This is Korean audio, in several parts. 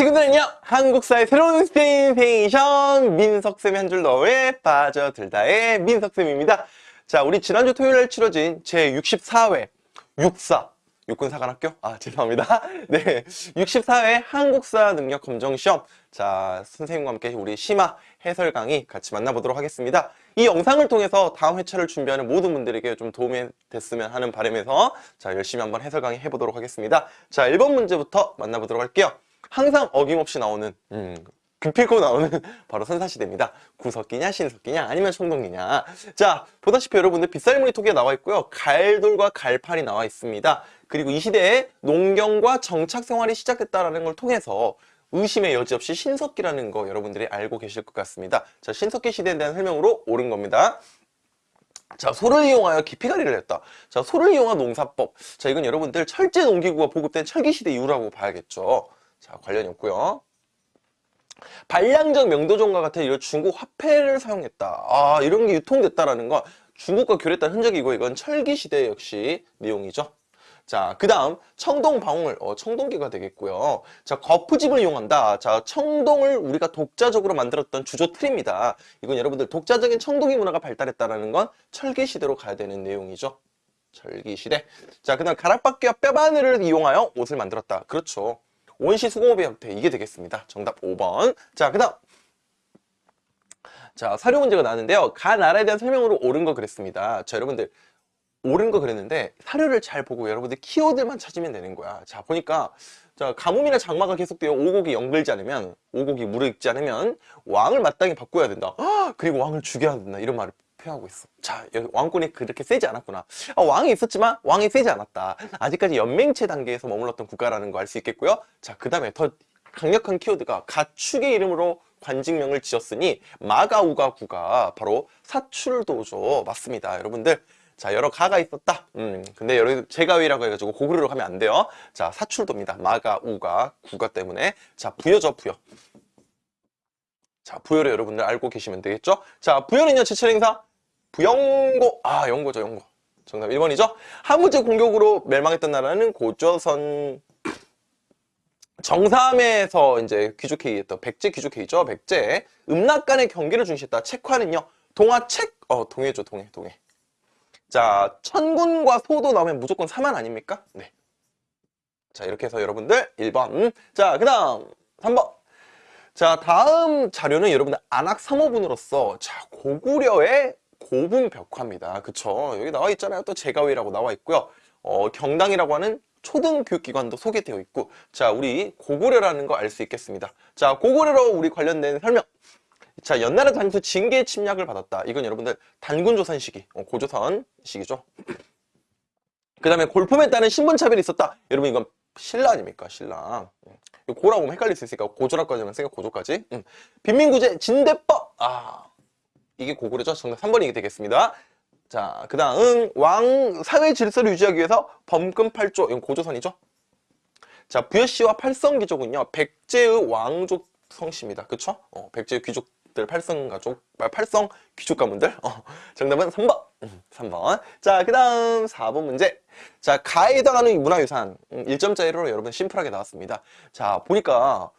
친구들은요 한국사의 새로운 스테이션 민석쌤의 한줄 너에 빠져들다의 민석쌤입니다. 자 우리 지난주 토요일에 치러진 제64회 육사 육군사관학교? 아 죄송합니다. 네 64회 한국사 능력 검정 시험. 자 선생님과 함께 우리 심화 해설 강의 같이 만나보도록 하겠습니다. 이 영상을 통해서 다음 회차를 준비하는 모든 분들에게 좀 도움이 됐으면 하는 바람에서 자 열심히 한번 해설 강의 해보도록 하겠습니다. 자 1번 문제부터 만나보도록 할게요 항상 어김없이 나오는 음, 급필고 나오는 바로 선사시대입니다. 구석기냐 신석기냐 아니면 청동기냐 자 보다시피 여러분들 빗살무늬 토기가 나와 있고요. 갈돌과 갈판이 나와 있습니다. 그리고 이 시대에 농경과 정착 생활이 시작됐다는 걸 통해서 의심의 여지 없이 신석기라는 거 여러분들이 알고 계실 것 같습니다. 자 신석기 시대에 대한 설명으로 옳은 겁니다. 자 소를 이용하여 깊이가리를 했다 자 소를 이용한 농사법 자 이건 여러분들 철제 농기구가 보급된 철기시대 이후라고 봐야겠죠 자 관련이 없고요 반량적 명도종과 같은 이런 중국 화폐를 사용했다 아 이런 게 유통됐다라는 거 중국과 교류했다는 흔적이고 이건 철기시대 역시 내용이죠 자, 그 다음 청동방울, 어, 청동기가 되겠고요. 자, 거푸집을 이용한다. 자, 청동을 우리가 독자적으로 만들었던 주조 틀입니다. 이건 여러분들 독자적인 청동기 문화가 발달했다는 건 철기시대로 가야 되는 내용이죠. 철기시대. 자, 그 다음 가락바퀴와 뼈바늘을 이용하여 옷을 만들었다. 그렇죠. 원시 수공업의 형태 이게 되겠습니다. 정답 5번. 자, 그 다음 자, 사료 문제가 나왔는데요. 가 나라에 대한 설명으로 옳은 거 그랬습니다. 자, 여러분들 옳은 거 그랬는데 사료를 잘 보고 여러분들 키워드만 찾으면 되는 거야. 자, 보니까 자, 가뭄이나 장마가 계속되어 오곡이 연글지 않으면 오곡이 무르익지 않으면 왕을 마땅히 바꿔야 된다. 아, 그리고 왕을 죽여야 된다. 이런 말을 표하고 있어. 자, 왕권이 그렇게 세지 않았구나. 아, 왕이 있었지만 왕이 세지 않았다. 아직까지 연맹체 단계에서 머물렀던 국가라는 거 알 수 있겠고요. 자, 그 다음에 더 강력한 키워드가 가축의 이름으로 관직명을 지었으니 마가우가구가 바로 사출도죠. 맞습니다. 여러분들. 자 여러 가가 있었다 음 근데 여러 제가위라고 해가지고 고구려로 가면 안 돼요 자 사출도입니다 마가 우가 구가 때문에 자 부여죠 부여 자 부여를 여러분들 알고 계시면 되겠죠 자 부여는요 제철 행사 부영고. 아 영고죠 영고. 정답 1번이죠? 한문제 공격으로 멸망했던 나라는 고조선 정삼에서 이제 귀족회의했던 백제 귀족회의죠 백제. 음락 간의 경기를 중시했다. 책화는요 동화 책. 어 동해죠 동해 동해. 자 천군과 소도 나오면 무조건 4만 아닙니까? 네. 자 이렇게 해서 여러분들 1번. 자그 다음 3번. 자 다음 자료는 여러분들 안학 3호분으로서 자 고구려의 고분 벽화입니다. 그쵸? 여기 나와 있잖아요. 또 제가위라고 나와 있고요. 어, 경당이라고 하는 초등교육기관도 소개되어 있고 자 우리 고구려라는 거 알 수 있겠습니다. 자 고구려로 우리 관련된 설명. 자 연나라 단수 징계 침략을 받았다. 이건 여러분들 단군조선 시기 어, 고조선 시기죠. 그 다음에 골품에 따른 신분차별이 있었다. 여러분 이건 신라 아닙니까? 신라. 음. 고라고 보면 헷갈릴 수 있으니까 고조라까지만 생각 고조까지. 음. 빈민구제 진대법! 아 이게 고구려죠? 정답 3번이 게 되겠습니다. 자 그 다음 왕 사회 질서를 유지하기 위해서 범금 8조 이건 고조선이죠? 자 부여씨와 팔성귀족은요 백제의 왕족 성씨입니다. 그쵸? 어, 백제의 귀족 들 팔성 가족 팔성 귀족 가문들. 어, 정답은 3번. 3번. 음, 자그 다음 4번 문제. 자 가에 해당하는 문화유산. 1점짜리로 음, 여러분 심플하게 나왔습니다. 자 보니까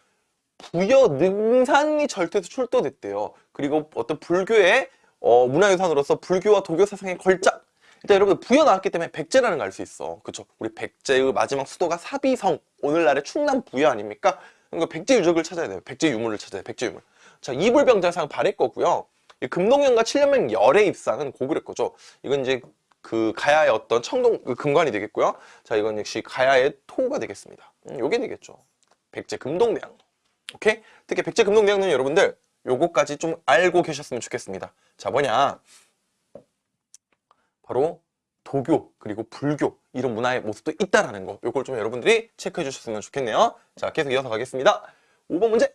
부여 능산이 절대에서 출도됐대요 그리고 어떤 불교의 어, 문화유산으로서 불교와 도교 사상의 걸작 일단 여러분 부여 나왔기 때문에 백제라는 걸 알 수 있어 그쵸 우리 백제의 마지막 수도가 사비성 오늘날의 충남 부여 아닙니까 그러니까 백제 유적을 찾아야 돼요 백제 유물을 찾아야 돼요 백제 유물 자, 이불병자상 발해 거고요. 금동연과 7년맹 열의 입상은 고구려 거죠. 이건 이제 그 가야의 어떤 청동 그 금관이 되겠고요. 자, 이건 역시 가야의 토가 되겠습니다. 음, 요게 되겠죠. 백제 금동대왕. 오케이? 특히 백제 금동대왕은 여러분들 요거까지 좀 알고 계셨으면 좋겠습니다. 자, 뭐냐? 바로 도교 그리고 불교 이런 문화의 모습도 있다라는 거. 요걸 좀 여러분들이 체크해 주셨으면 좋겠네요. 자, 계속 이어서 가겠습니다. 5번 문제.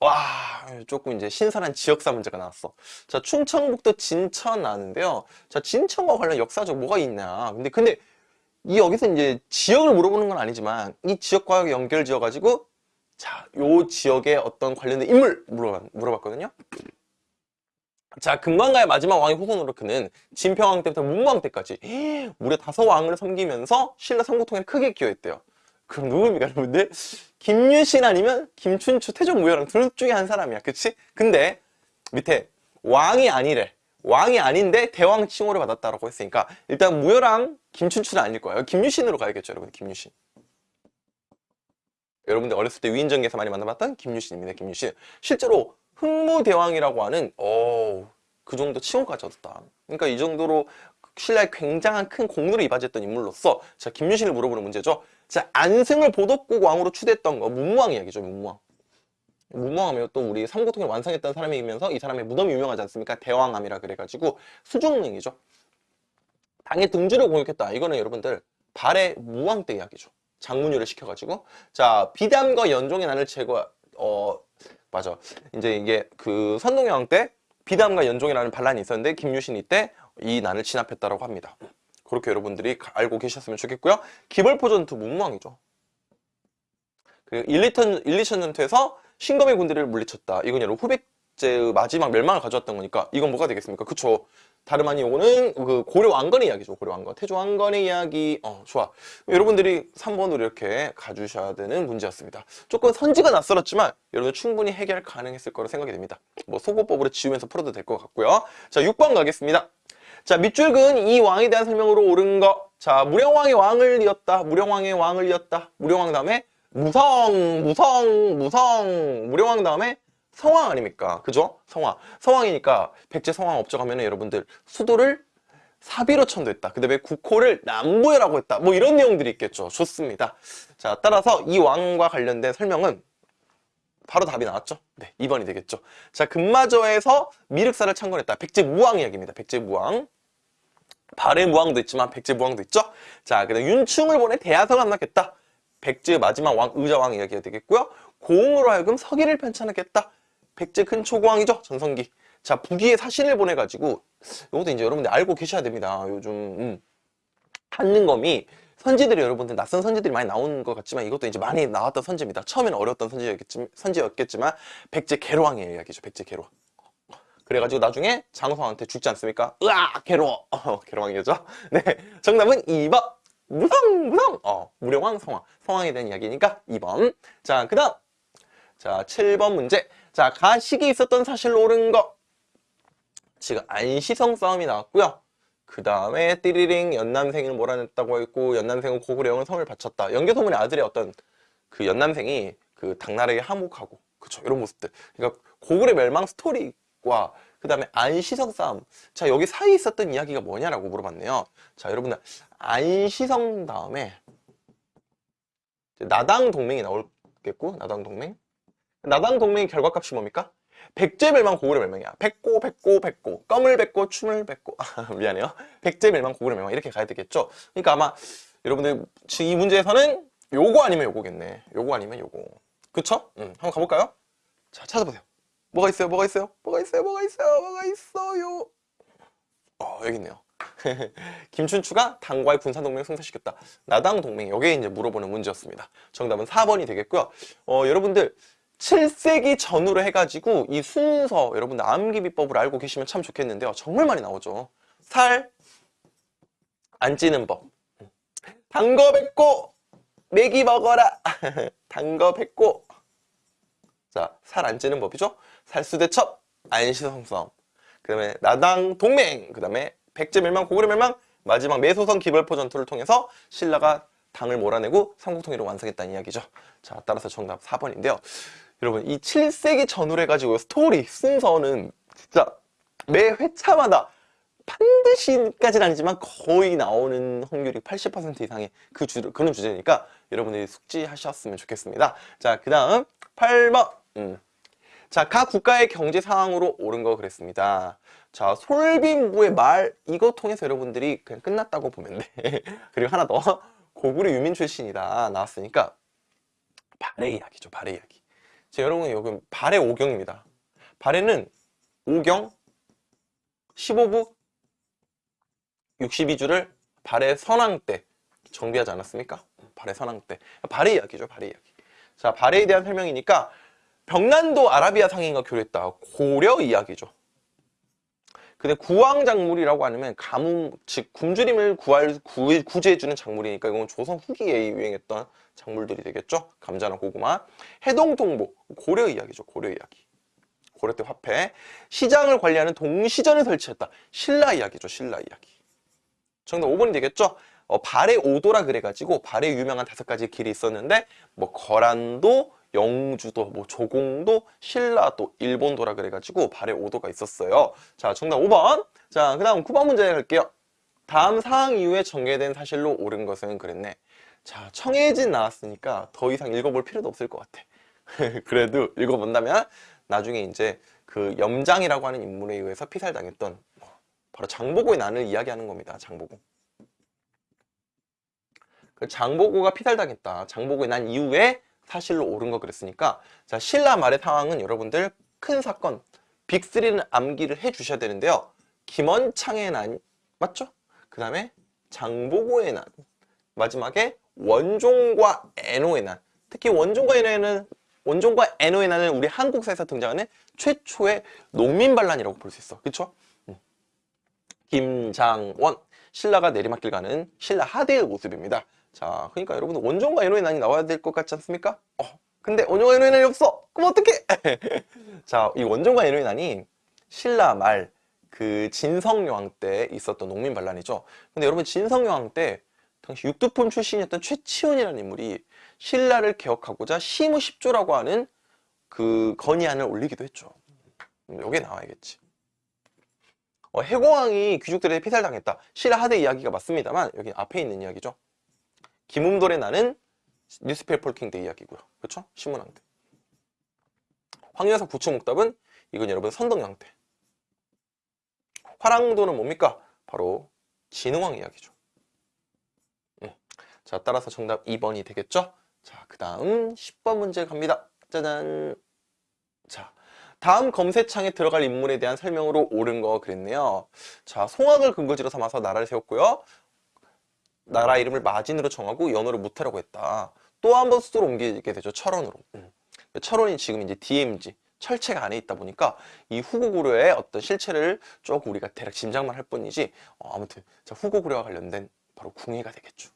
와 조금 이제 신선한 지역사 문제가 나왔어 자 충청북도 진천 나왔는데요 자 진천과 관련 역사적 뭐가 있냐 근데 근데 이 여기서 이제 지역을 물어보는 건 아니지만 이 지역과 연결 지어 가지고 자 요 지역의 어떤 관련된 인물 물어봤, 물어봤거든요. 자 금관가의 마지막 왕의 후손으로 그는 진평왕 때부터 문무왕 때까지 무려 다섯 왕을 섬기면서 신라 삼국통일에 크게 기여했대요. 그럼 누굽니까 여러분들? 김유신 아니면 김춘추 태종무효랑 둘 중에 한 사람이야. 그치? 근데 밑에 왕이 아니래. 왕이 아닌데 대왕 칭호를 받았다라고 했으니까 일단 무효랑 김춘추는 아닐 거예요. 김유신으로 가야겠죠 여러분 김유신 여러분들 어렸을 때 위인전개에서 많이 만나봤던 김유신입니다 김유신. 실제로 흥무대왕이라고 하는 어, 그 정도 칭호까지 얻었다. 그러니까 이 정도로 신라에 굉장한 큰 공로를 이바지했던 인물로서 자 김유신을 물어보는 문제죠. 자 안승을 보덕국 왕으로 추대했던 거 문무왕 이야기죠 문무왕. 문무왕하면 또 우리 삼국통일 완성했던 사람이면서 이 사람의 무덤이 유명하지 않습니까? 대왕암이라 그래가지고 수중릉이죠. 당의 등주를 공격했다. 이거는 여러분들 발해 무왕 때 이야기죠 장문유를 시켜가지고. 자 비담과 연종의 난을 제거 어 맞아. 이제 이게 그 선동여왕 때 비담과 연종이라는 반란이 있었는데 김유신이 때 이 난을 진압했다라고 합니다. 그렇게 여러분들이 알고 계셨으면 좋겠고요. 기벌포 전투 문무왕이죠. 그리고 1, 2천, 1, 2천 전투에서 신검의 군대를 물리쳤다. 이건 여러분 후백제의 마지막 멸망을 가져왔던 거니까 이건 뭐가 되겠습니까? 그쵸 다름 아닌 요거는 그 고려 왕건의 이야기죠. 고려 왕건. 태조 왕건의 이야기. 어 좋아. 여러분들이 3번으로 이렇게 가주셔야 되는 문제였습니다. 조금 선지가 낯설었지만 여러분 충분히 해결 가능했을 거로 생각이 됩니다. 뭐 소고법으로 지우면서 풀어도 될 것 같고요. 자 6번 가겠습니다. 자 밑줄 근 이 왕에 대한 설명으로 옳은 거 자 무령왕의 왕을 이었다. 무령왕의 왕을 이었다. 무령왕 다음에 무성 무성 무성. 무령왕 다음에 성왕 아닙니까? 그죠? 성왕. 성왕이니까 백제 성왕 업적 하면 여러분들 수도를 사비로 천도했다. 그 다음에 국호를 남부해라고 했다. 뭐 이런 내용들이 있겠죠. 좋습니다. 자, 따라서 이 왕과 관련된 설명은 바로 답이 나왔죠. 네, 2번이 되겠죠. 자, 금마저에서 미륵사를 창건했다. 백제 무왕 이야기입니다. 백제 무왕. 발해 무왕도 있지만 백제 무왕도 있죠. 자, 그 다음 윤충을 보내 대하성을 함락했다. 백제의 마지막 왕, 의자왕 이야기가 되겠고요. 고흥으로 하여금 서기를 편찬하겠다. 백제 큰 초고왕이죠? 전성기. 자 북위에 사신을 보내가지고 이것도 이제 여러분들 알고 계셔야 됩니다. 요즘 음. 한능검이 선지들이 여러분들 낯선 선지들이 많이 나온 것 같지만 이것도 이제 많이 나왔던 선지입니다. 처음에는 어려웠던 선지였겠지만, 선지였겠지만 백제 개로왕의 이야기죠. 백제 개로왕 그래가지고 나중에 장성한테 죽지 않습니까? 으악 개로워 어, 개로왕이죠? 네. 정답은 2번 무성 무성! 어 무령왕 성왕 성왕에 대한 이야기니까 2번. 자그 다음. 자 7번 문제 자, 가식이 있었던 사실로 옳은 거. 지금 안시성 싸움이 나왔고요. 그 다음에 띠리링 연남생을 몰아냈다고 했고 연남생은 고구려형은 성을 바쳤다. 연개소문의 아들의 어떤 그 연남생이 그 당나라에게 항복하고 그쵸 이런 모습들. 그러니까 고구려 멸망 스토리와 그 다음에 안시성 싸움. 자 여기 사이에 있었던 이야기가 뭐냐라고 물어봤네요. 자 여러분들 안시성 다음에 나당 동맹이 나올겠고 나당 동맹 나당 동맹의 결과값이 뭡니까? 백제 멸망 고구려 멸망이야. 백고 백고 백고 껌을 백고 춤을 백고 미안해요. 백제 멸망 고구려 멸망 이렇게 가야 되겠죠. 그러니까 아마 여러분들 이 문제에서는 요거 아니면 요거겠네. 요거 아니면 요거. 그쵸? 응. 한번 가볼까요? 자 찾아보세요. 뭐가 있어요? 뭐가 있어요? 뭐가 있어요? 뭐가 있어요? 뭐가 있어요? 어 여기 있네요. 김춘추가 당과의 군사동맹을 성사시켰다. 나당 동맹 여기에 이제 물어보는 문제였습니다. 정답은 4번이 되겠고요. 어, 여러분들 7세기 전후로 해가지고 이 순서 여러분들 암기 비법을 알고 계시면 참 좋겠는데요. 정말 많이 나오죠. 살 안 찌는 법. 단거 뱉고 메기 먹어라. 단거 뱉고 자, 살 안 찌는 법이죠. 살수대첩, 안시성싸움. 그 다음에 나당 동맹. 그 다음에 백제 멸망, 고구려 멸망. 마지막 매소성 기벌포 전투를 통해서 신라가 당을 몰아내고 삼국통일을 완성했다는 이야기죠. 자, 따라서 정답 4번인데요. 여러분 이 7세기 전후로 해가지고 스토리 순서는 진짜 매 회차마다 반드시까지는 아니지만 거의 나오는 확률이 80% 이상의 그 주, 그런 주제니까 여러분들이 숙지하셨으면 좋겠습니다. 자, 그 다음 8번 음. 자, 각 국가의 경제 상황으로 옳은 거 그랬습니다. 자, 솔빈부의 말 이거 통해서 여러분들이 그냥 끝났다고 보면 돼. 그리고 하나 더 고구려 유민 출신이다 나왔으니까 발의 이야기죠, 발의 이야기. 자, 여러분 여기 발의 5경입니다. 발에는 5경 15부 62주를 발의 선왕 때 정비하지 않았습니까? 발의 선왕 때 발의 이야기죠 발의 이야기 자 발에 대한 설명이니까 병난도 아라비아 상인과 교류했다 고려 이야기죠 근데 구왕작물이라고 하면 가뭄 즉 굶주림을 구할 구, 구제해주는 작물이니까 이건 조선 후기에 유행했던 작물들이 되겠죠. 감자나 고구마. 해동통보, 고려 이야기죠. 고려 이야기. 고려 때 화폐. 시장을 관리하는 동시전을 설치했다. 신라 이야기죠. 신라 이야기. 정답 5번이 되겠죠. 어, 발의 오도라 그래가지고 발에 유명한 다섯 가지 길이 있었는데 뭐 거란도, 영주도, 뭐 조공도, 신라도, 일본도라 그래가지고 발에 오도가 있었어요. 자, 정답 5번. 자, 그 다음 9번 문제 갈게요. 다음 사항 이후에 전개된 사실로 옳은 것은 그랬네. 자, 청해진 나왔으니까 더 이상 읽어볼 필요도 없을 것 같아. 그래도 읽어본다면 나중에 이제 그 염장이라고 하는 인물에 의해서 피살당했던 뭐 바로 장보고의 난을 이야기하는 겁니다. 장보고. 그 장보고가 피살당했다. 장보고의 난 이후에 사실로 옳은 거 그랬으니까 자 신라 말의 상황은 여러분들 큰 사건 빅3는 암기를 해 주셔야 되는데요. 김원창의 난 맞죠? 그 다음에 장보고의 난 마지막에 원종과 애노의 난 특히 원종과 애노에는 원종과 애노의 난은 우리 한국사에서 등장하는 최초의 농민 반란이라고 볼 수 있어. 그쵸? 음. 김장원 신라가 내리막길 가는 신라 하대의 모습입니다. 자, 그러니까 여러분들 원종과 애노의 난이 나와야 될 것 같지 않습니까? 어, 근데 원종과 애노의 난이 없어. 그럼 어떡해? 자, 이 원종과 애노의 난이 신라 말 그 진성여왕 때 있었던 농민 반란이죠. 근데 여러분 진성여왕 때 당시 육두품 출신이었던 최치원이라는 인물이 신라를 개혁하고자 시무십조라고 하는 그 건의안을 올리기도 했죠. 여기에 나와야겠지. 어, 혜공왕이 귀족들에 피살당했다. 신라 하대 이야기가 맞습니다만 여기 앞에 있는 이야기죠. 김흠돌의 난은 newspaper king 때 이야기고요. 그렇죠? 신문왕 때. 황여사 부처목답은 이건 여러분 선덕왕 때. 화랑도는 뭡니까? 바로 진흥왕 이야기죠. 음. 자, 따라서 정답 2번이 되겠죠? 자, 그 다음 10번 문제 갑니다. 짜잔. 자, 다음 검색창에 들어갈 인물에 대한 설명으로 옳은 거 그랬네요. 자, 송악을 근거지로 삼아서 나라를 세웠고요. 나라 이름을 마진으로 정하고 연호를 무태라고 했다. 또 한 번 수도로 옮기게 되죠. 철원으로. 음. 철원이 지금 이제 DMZ, 철책 안에 있다 보니까 이 후고구려의 어떤 실체를 조금 우리가 대략 짐작만 할 뿐이지 어, 아무튼 자, 후고구려와 관련된 바로 궁예가 되겠죠.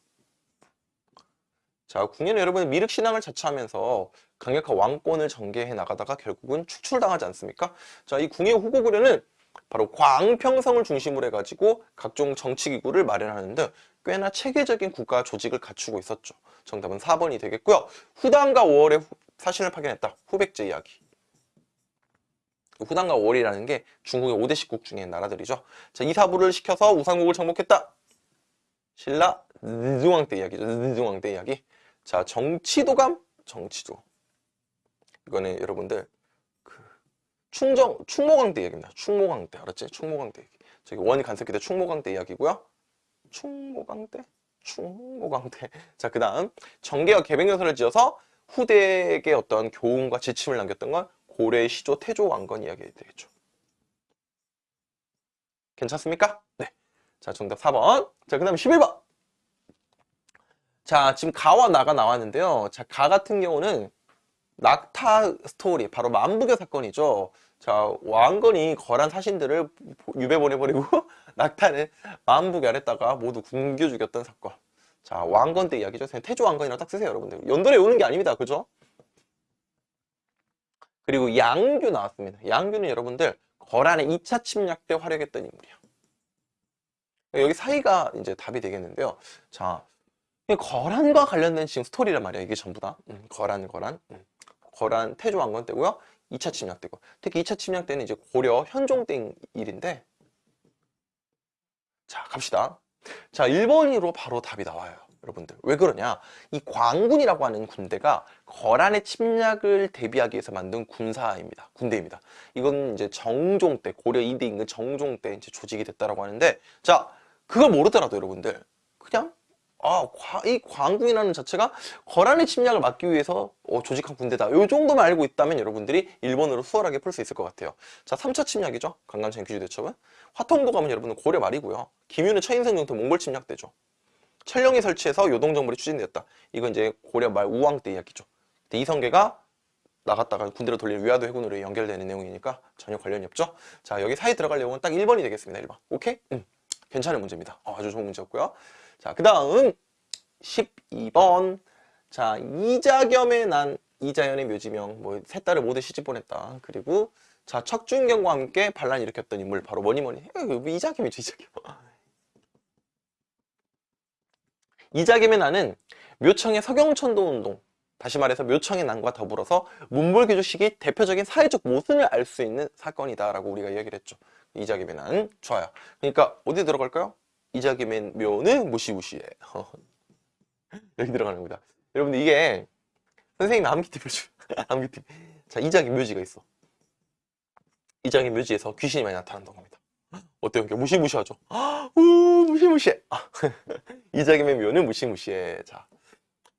자, 궁예는 여러분 미륵 신앙을 자처하면서 강력한 왕권을 전개해 나가다가 결국은 축출당하지 않습니까? 자, 이 궁예 후고구려는 바로 광평성을 중심으로 해가지고 각종 정치기구를 마련하는 등 꽤나 체계적인 국가 조직을 갖추고 있었죠. 정답은 4번이 되겠고요. 후당과 5월의 사신을 파견했다. 후백제 이야기. 후당과 5월이라는 게 중국의 5대 식국 중에 나라들이죠. 자, 이사부를 시켜서 우상국을 정복했다. 신라 느중왕 때 이야기죠. 느중왕 때 이야기. 자, 정치도감, 정치도. 이거는 여러분들 그 충정 때 이야기입니다. 충모강 때 알았지? 충모강 때 얘기. 저기 원이 간섭기 때 충모강 때 이야기고요. 충모강 때? 충모강 때. 자, 그 다음 정계와 개백여서를 지어서 후대에게 어떤 교훈과 지침을 남겼던 건 고려의 시조 태조 왕건 이야기 되겠죠. 괜찮습니까? 네. 자, 정답 4번. 자, 그 다음 11번. 자, 지금 가와 나가 나왔는데요. 자, 가 같은 경우는 낙타 스토리, 바로 만부교 사건이죠. 자, 왕건이 거란 사신들을 유배 보내버리고 낙타는 만부교 아랬다가 모두 굶겨 죽였던 사건. 자, 왕건 때 이야기죠. 태조 왕건이라고 딱 쓰세요, 여러분들. 연도에 오는 게 아닙니다. 그죠? 그리고 양규 나왔습니다. 양규는 여러분들 거란의 2차 침략 때 활약했던 인물이야. 여기 사이가 이제 답이 되겠는데요. 자, 거란과 관련된 지금 스토리란 말이야. 이게 전부 다. 음, 거란, 거란. 음. 거란 태조 왕건 때고요. 2차 침략 때고. 특히 2차 침략 때는 이제 고려 현종 때 일인데. 자, 갑시다. 자, 1번으로 바로 답이 나와요. 여러분들. 왜 그러냐? 이 광군이라고 하는 군대가 거란의 침략을 대비하기 위해서 만든 군사입니다. 군대입니다. 이건 이제 정종 때, 고려 2대 임금 정종 때 이제 조직이 됐다라고 하는데, 자, 그걸 모르더라도 여러분들, 그냥 아, 이 광군이라는 자체가 거란의 침략을 막기 위해서 어, 조직한 군대다. 이 정도만 알고 있다면 여러분들이 1번으로 수월하게 풀 수 있을 것 같아요. 자, 3차 침략이죠. 강간청 귀주대첩은. 화통도 가면 여러분은 고려 말이고요. 김유는 처인성 정토 몽골 침략 때죠. 철령이 설치해서 요동정벌이 추진되었다. 이건 이제 고려 말 우왕 때 이야기죠. 근데 이성계가 나갔다가 군대로 돌린 위화도 해군으로 연결되는 내용이니까 전혀 관련이 없죠. 자, 여기 사이 들어갈 내용은 딱 1번이 되겠습니다. 1번. 오케이? 음, 괜찮은 문제입니다. 어, 아주 좋은 문제였고요. 자, 그 다음 12번. 자, 이자겸의 난 이자연의 묘지명, 뭐, 세 딸을 모두 시집 보냈다. 그리고, 자, 척준경과 함께 반란 일으켰던 인물, 바로 뭐니 뭐니, 해요. 이자겸이죠, 이자겸. 이자겸의 난은 묘청의 서경천도 운동, 다시 말해서 묘청의 난과 더불어서 문벌교주식이 대표적인 사회적 모순을 알 수 있는 사건이다 라고 우리가 이야기를 했죠. 이자겸의 난 좋아요. 그러니까 어디 들어갈까요? 이자겸의 묘는 무시무시해. 여기 들어가는 겁니다. 여러분들 이게 선생님이 암기팁을 줘. 암기팁. 자, 이자겸 묘지가 있어. 이자겸 묘지에서 귀신이 많이 나타난다고 합니다. 어때요? 무시무시하죠? 우 무시무시해. 아, 이자겸의 묘는 무시무시해. 자,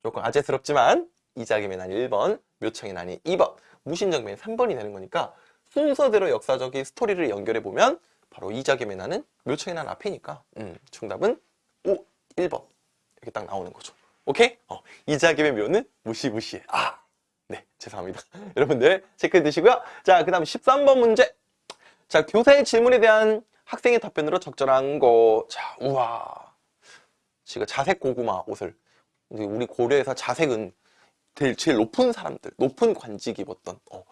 조금 아재스럽지만 이자겸의 난 1번, 묘청의 난이 2번, 무신정변이 3번이 되는 거니까 순서대로 역사적인 스토리를 연결해 보면 바로 이자겸의 난은 묘청의 난 앞이니까 음, 정답은 5, 1번 이렇게 딱 나오는 거죠. 오케이? 어, 이자겸의 묘는 무시무시해. 아, 네, 죄송합니다. 여러분들 체크해 두시고요. 자, 그 다음 13번 문제. 자, 교사의 질문에 대한 학생의 답변으로 적절한 거. 자, 우와. 지금 자색 고구마 옷을 우리 고려에서 자색은 제일, 제일 높은 사람들, 높은 관직이 입었던 어,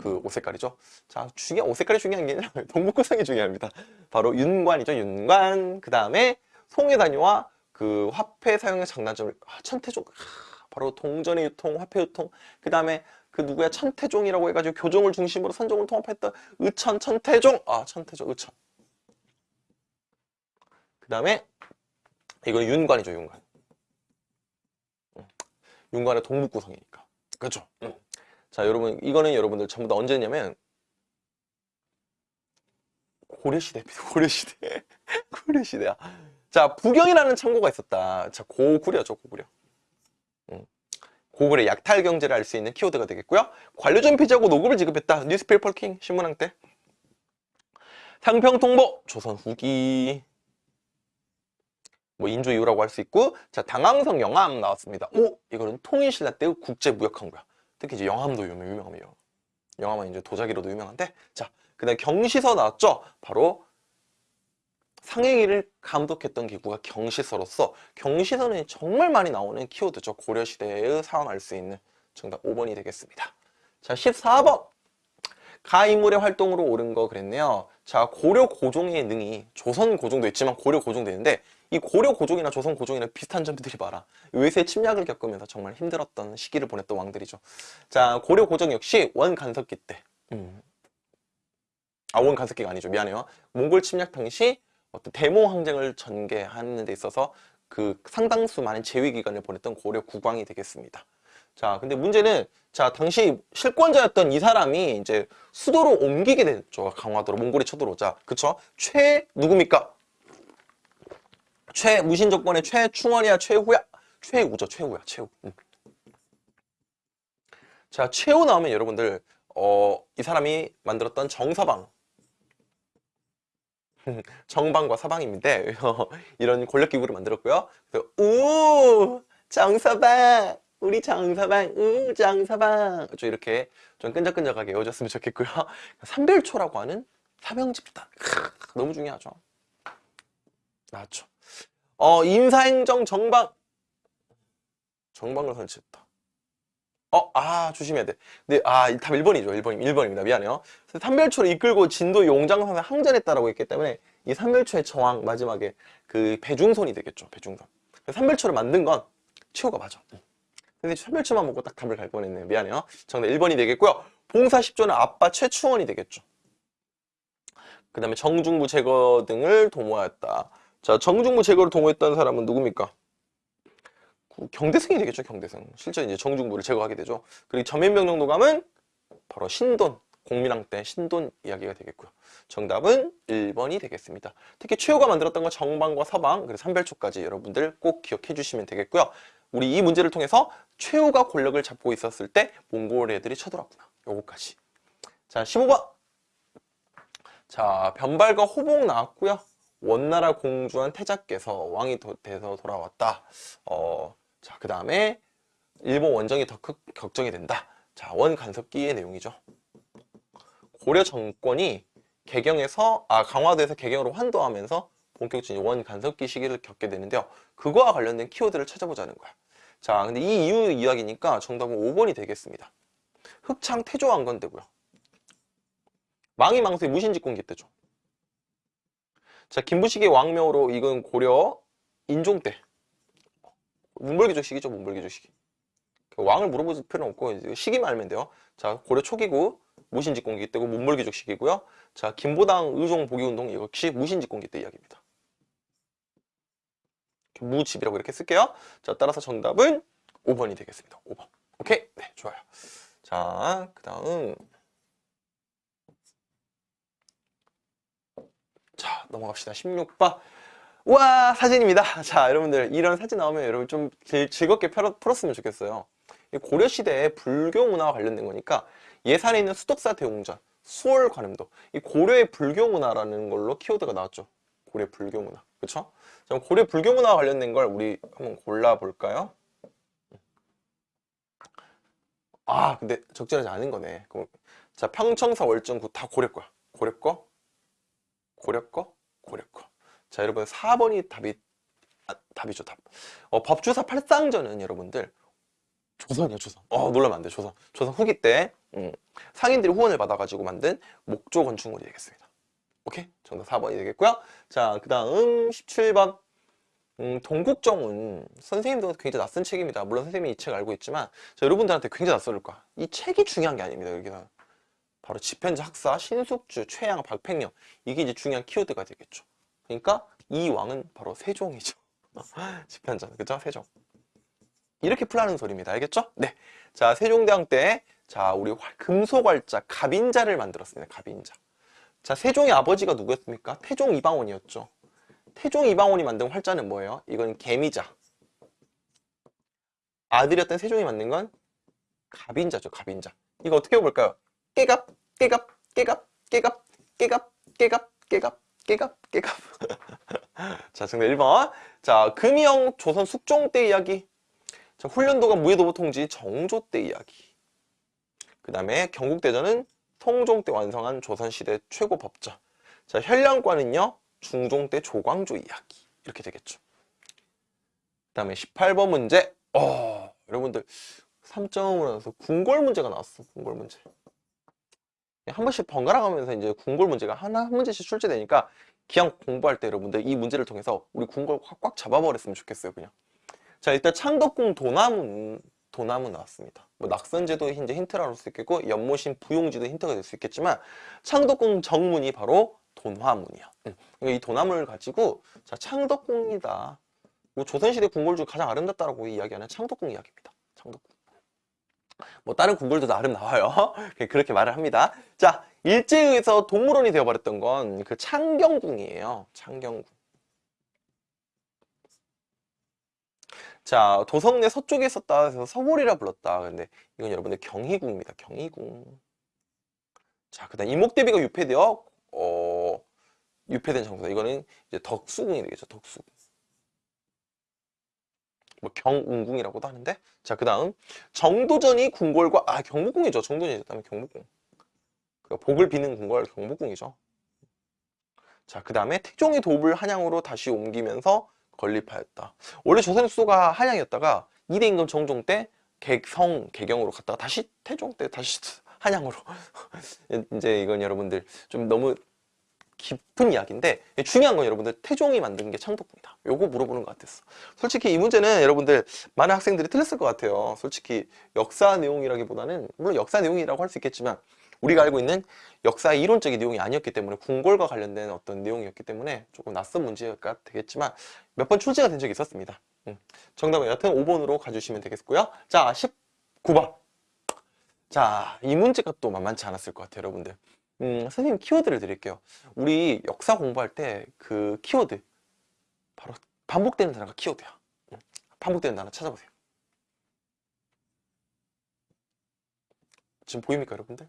그 옷 색깔이죠. 자, 중요 옷 색깔이 중요한 게 아니라 동북구성이 중요합니다. 바로 윤관이죠, 윤관. 그 다음에 송해다녀와 그 화폐 사용의 장단점을 아, 천태종. 아, 바로 동전의 유통, 화폐 유통. 그 다음에 그 누구야 천태종이라고 해가지고 교종을 중심으로 선종을 통합했던 의천 천태종. 아, 천태종, 의천. 그 다음에 이건 윤관이죠, 윤관. 윤관의 동북구성이니까. 그렇죠? 응. 자, 여러분, 이거는 여러분들 전부 다 언제냐면 고려시대입니다. 고려시대. 고려시대야. 자, 부경이라는 창고가 있었다. 자, 고구려죠, 고구려. 응. 고구려 약탈 경제를 알 수 있는 키워드가 되겠고요. 관료전 폐지하고 녹읍을 지급했다. newspaper king 신문왕 때. 상평통보 조선 후기. 뭐 인조 이후라고 할 수 있고 자 당황성 영암 나왔습니다. 오 이거는 통일신라 때의 국제무역항구야. 특히 이제 영암도 유명, 유명하요 영암은 이제 도자기로도 유명한데 자 그다음 경시서 나왔죠. 바로 상해기를 감독했던 기구가 경시서로서 경시서는 정말 많이 나오는 키워드죠. 고려시대의 알수 있는 정답 5번이 되겠습니다. 자 14번 가 인물의 활동으로 옳은 거 그랬네요. 자 고려 고종의 능이 조선 고종도 있지만 고려 고종도 있는데 이 고려 고종이나 조선 고종이랑 비슷한 점들이 많아. 외세 침략을 겪으면서 정말 힘들었던 시기를 보냈던 왕들이죠. 자, 고려 고종 역시 원간섭기 때. 음. 아, 원간섭기가 아니죠. 미안해요. 몽골 침략 당시 어떤 대모 항쟁을 전개하는 데 있어서 그 상당수 많은 재위 기간을 보냈던 고려 국왕이 되겠습니다. 자, 근데 문제는 자, 당시 실권자였던 이 사람이 이제 수도로 옮기게 됐죠. 강화도로 몽골이 쳐들어오자. 그쵸? 최 누굽니까? 최 무신 조건의 최충원이야 최후야? 최우죠 최우야 최우 음. 자 최우 나오면 여러분들 어, 이 사람이 만들었던 정서방. 정방과 서방인데 이런 권력기구를 만들었고요. 그래서 우 정서방 우리 정서방 우 정서방. 좀 이렇게 좀 끈적끈적하게 외워줬으면 좋겠고요. 삼별초라고 하는 사명집단. 너무 중요하죠. 나왔죠 어, 인사행정 정방. 정방을 설치했다. 어, 아, 조심해야 돼. 근데, 아, 답 1번이죠. 1번, 1번입니다. 미안해요. 삼별초를 이끌고 진도 용장선에 항전했다라고 했기 때문에 이 삼별초의 저항, 마지막에 그 배중선이 되겠죠. 배중선. 삼별초를 만든 건 최후가 맞아. 근데 삼별초만 먹고 딱 답을 갈 뻔했네요. 미안해요. 정답 1번이 되겠고요. 봉사 10조는 아빠 최충원이 되겠죠. 그 다음에 정중부 제거 등을 도모하였다. 자, 정중부 제거를 동호했던 사람은 누굽니까? 경대승이 되겠죠, 경대승. 실제 이제 정중부를 제거하게 되죠. 그리고 전면명령도감은 바로 신돈, 공민왕 때 신돈 이야기가 되겠고요. 정답은 1번이 되겠습니다. 특히 최호가 만들었던 건 정방과 서방, 그리고 삼별초까지 여러분들 꼭 기억해 주시면 되겠고요. 우리 이 문제를 통해서 최호가 권력을 잡고 있었을 때 몽골 애들이 쳐들었구나. 요거까지. 자, 15번. 자, 변발과 호봉 나왔고요. 원나라 공주한 태자께서 왕이 돼서 돌아왔다. 어, 자, 그 다음에 일본 원정이 더 걱정이 된다. 자, 원간섭기의 내용이죠. 고려 정권이 개경에서, 아, 강화도에서 개경으로 환도하면서 본격적인 원간섭기 시기를 겪게 되는데요. 그거와 관련된 키워드를 찾아보자는 거야. 자, 근데 이 이유 이야기니까 정답은 5번이 되겠습니다. 흑창 태조 왕건 때고요. 망이 망수의 무신직공기 때죠. 자, 김부식의 왕명으로 이건 고려 인종 때. 문벌기족 시기죠, 문벌기족 시기. 왕을 물어볼 필요는 없고 시기만 알면 돼요. 자, 고려 초기고 무신직공기 때고 문벌기족 시기고요. 자, 김보당 의종 보기운동 역시 무신직공기 때 이야기입니다. 무집이라고 이렇게 쓸게요. 자, 따라서 정답은 5번이 되겠습니다. 5번. 오케이? 네, 좋아요. 자, 그 다음. 자, 넘어갑시다. 16번. 와, 사진입니다. 자, 여러분들, 이런 사진 나오면 여러분 좀 즐- 즐겁게 풀었, 풀었으면 좋겠어요. 이 고려시대에 불교 문화와 관련된 거니까 예산에 있는 수덕사 대웅전, 수월 관음도, 이 고려의 불교 문화라는 걸로 키워드가 나왔죠. 고려 불교 문화. 그쵸? 자, 고려 불교 문화와 관련된 걸 우리 한번 골라볼까요? 아, 근데 적절하지 않은 거네. 그럼, 자, 평청사 월정구 다 고려 거야. 고려 거, 고려 거, 고려 거. 자, 여러분 4번이 답이 아, 답이죠, 답. 어, 법주사 팔상전은 여러분들 조선이요, 조선. 어, 놀라면 안 돼, 조선. 조선 후기 때 음, 상인들이 후원을 받아가지고 만든 목조 건축물이 되겠습니다. 오케이? 정답 4번이 되겠고요. 자, 그 다음 17번. 음, 동국정은 선생님도 굉장히 낯선 책입니다. 물론 선생님이 이 책 알고 있지만 자, 여러분들한테 굉장히 낯설을 거야. 이 책이 중요한 게 아닙니다. 여기서 바로 집현자 학사, 신숙주, 최양, 박팽령 이게 이제 중요한 키워드가 되겠죠. 그러니까 이 왕은 바로 세종이죠. 집현자, 그죠? 세종. 이렇게 풀라는 소리입니다. 알겠죠? 네. 자, 세종대왕 때, 자, 우리 활- 금속활자, 갑인자를 만들었습니다. 갑인자. 자, 세종의 아버지가 누구였습니까? 태종 이방원이었죠. 태종 이방원이 만든 활자는 뭐예요? 이건 개미자. 아들이었던 세종이 만든 건 갑인자죠, 갑인자. 이거 어떻게 볼까요? 깨갑, 깨갑, 깨갑, 깨갑, 깨갑, 깨갑, 깨갑, 깨갑, 깨갑. 자, 정답 1번. 자, 금이영 조선 숙종 때 이야기. 자, 훈련도가 무예도부 통지 정조 때 이야기. 그 다음에 경국대전은 성종 때 완성한 조선시대 최고 법자. 자, 현량과는요, 중종 때 조광조 이야기. 이렇게 되겠죠. 그 다음에 18번 문제. 어, 여러분들 3점으로 나와서 궁궐 문제가 나왔어. 궁궐 문제. 한 번씩 번갈아 가면서 이제 궁궐 문제가 하나 한 문제씩 출제되니까 기왕 공부할 때 여러분들 이 문제를 통해서 우리 궁궐 확 꽉 잡아버렸으면 좋겠어요, 그냥. 자, 일단 창덕궁 도나무 도나무 나왔습니다. 뭐 낙선제도 이제 힌트라고 할 수 있겠고 연못인 부용지도 힌트가 될 수 있겠지만 창덕궁 정문이 바로 돈화문이야. 응. 그러니까 이 도나무를 가지고 자 창덕궁이다. 뭐 조선시대 궁궐 중 가장 아름답다라고 이야기하는 창덕궁 이야기입니다. 창덕궁. 뭐 다른 궁궐도 나름 나와요. 그렇게 말을 합니다. 자 일제에 의해서 동물원이 되어버렸던 건 그 창경궁이에요. 창경궁. 자 도성내 서쪽에 있었다 해서 서골이라 불렀다. 근데 이건 여러분들 경희궁입니다. 경희궁. 자 그 다음 이목대비가 유폐되어 어 유폐된 장소다. 이거는 이제 덕수궁이 되겠죠. 덕수궁. 뭐 경운궁이라고도 하는데 자 그 다음 정도전이 궁궐과 아 경복궁이죠. 정도전이 있다면 경복궁. 그 복을 비는 궁궐 경복궁이죠. 자 그 다음에 태종의 도읍을 한양으로 다시 옮기면서 건립하였다. 원래 조선의 수도가 한양이었다가 이대 임금 정종 때 객성 개경으로 갔다가 다시 태종 때 다시 한양으로 이제 이건 여러분들 좀 너무 깊은 이야기인데 중요한 건 여러분들 태종이 만든 게 창덕궁이다. 요거 물어보는 것 같았어. 솔직히 이 문제는 여러분들 많은 학생들이 틀렸을 것 같아요. 솔직히 역사 내용이라기보다는 물론 역사 내용이라고 할 수 있겠지만 우리가 알고 있는 역사의 이론적인 내용이 아니었기 때문에 궁궐과 관련된 어떤 내용이었기 때문에 조금 낯선 문제가 되겠지만 몇 번 출제가 된 적이 있었습니다. 음. 정답은 여튼 5번으로 가주시면 되겠고요. 자, 19번. 자, 이 문제가 또 만만치 않았을 것 같아요, 여러분들. 음, 선생님 키워드를 드릴게요. 우리 역사 공부할 때 그 키워드 바로 반복되는 단어가 키워드야. 음, 반복되는 단어 찾아보세요. 지금 보입니까, 여러분들?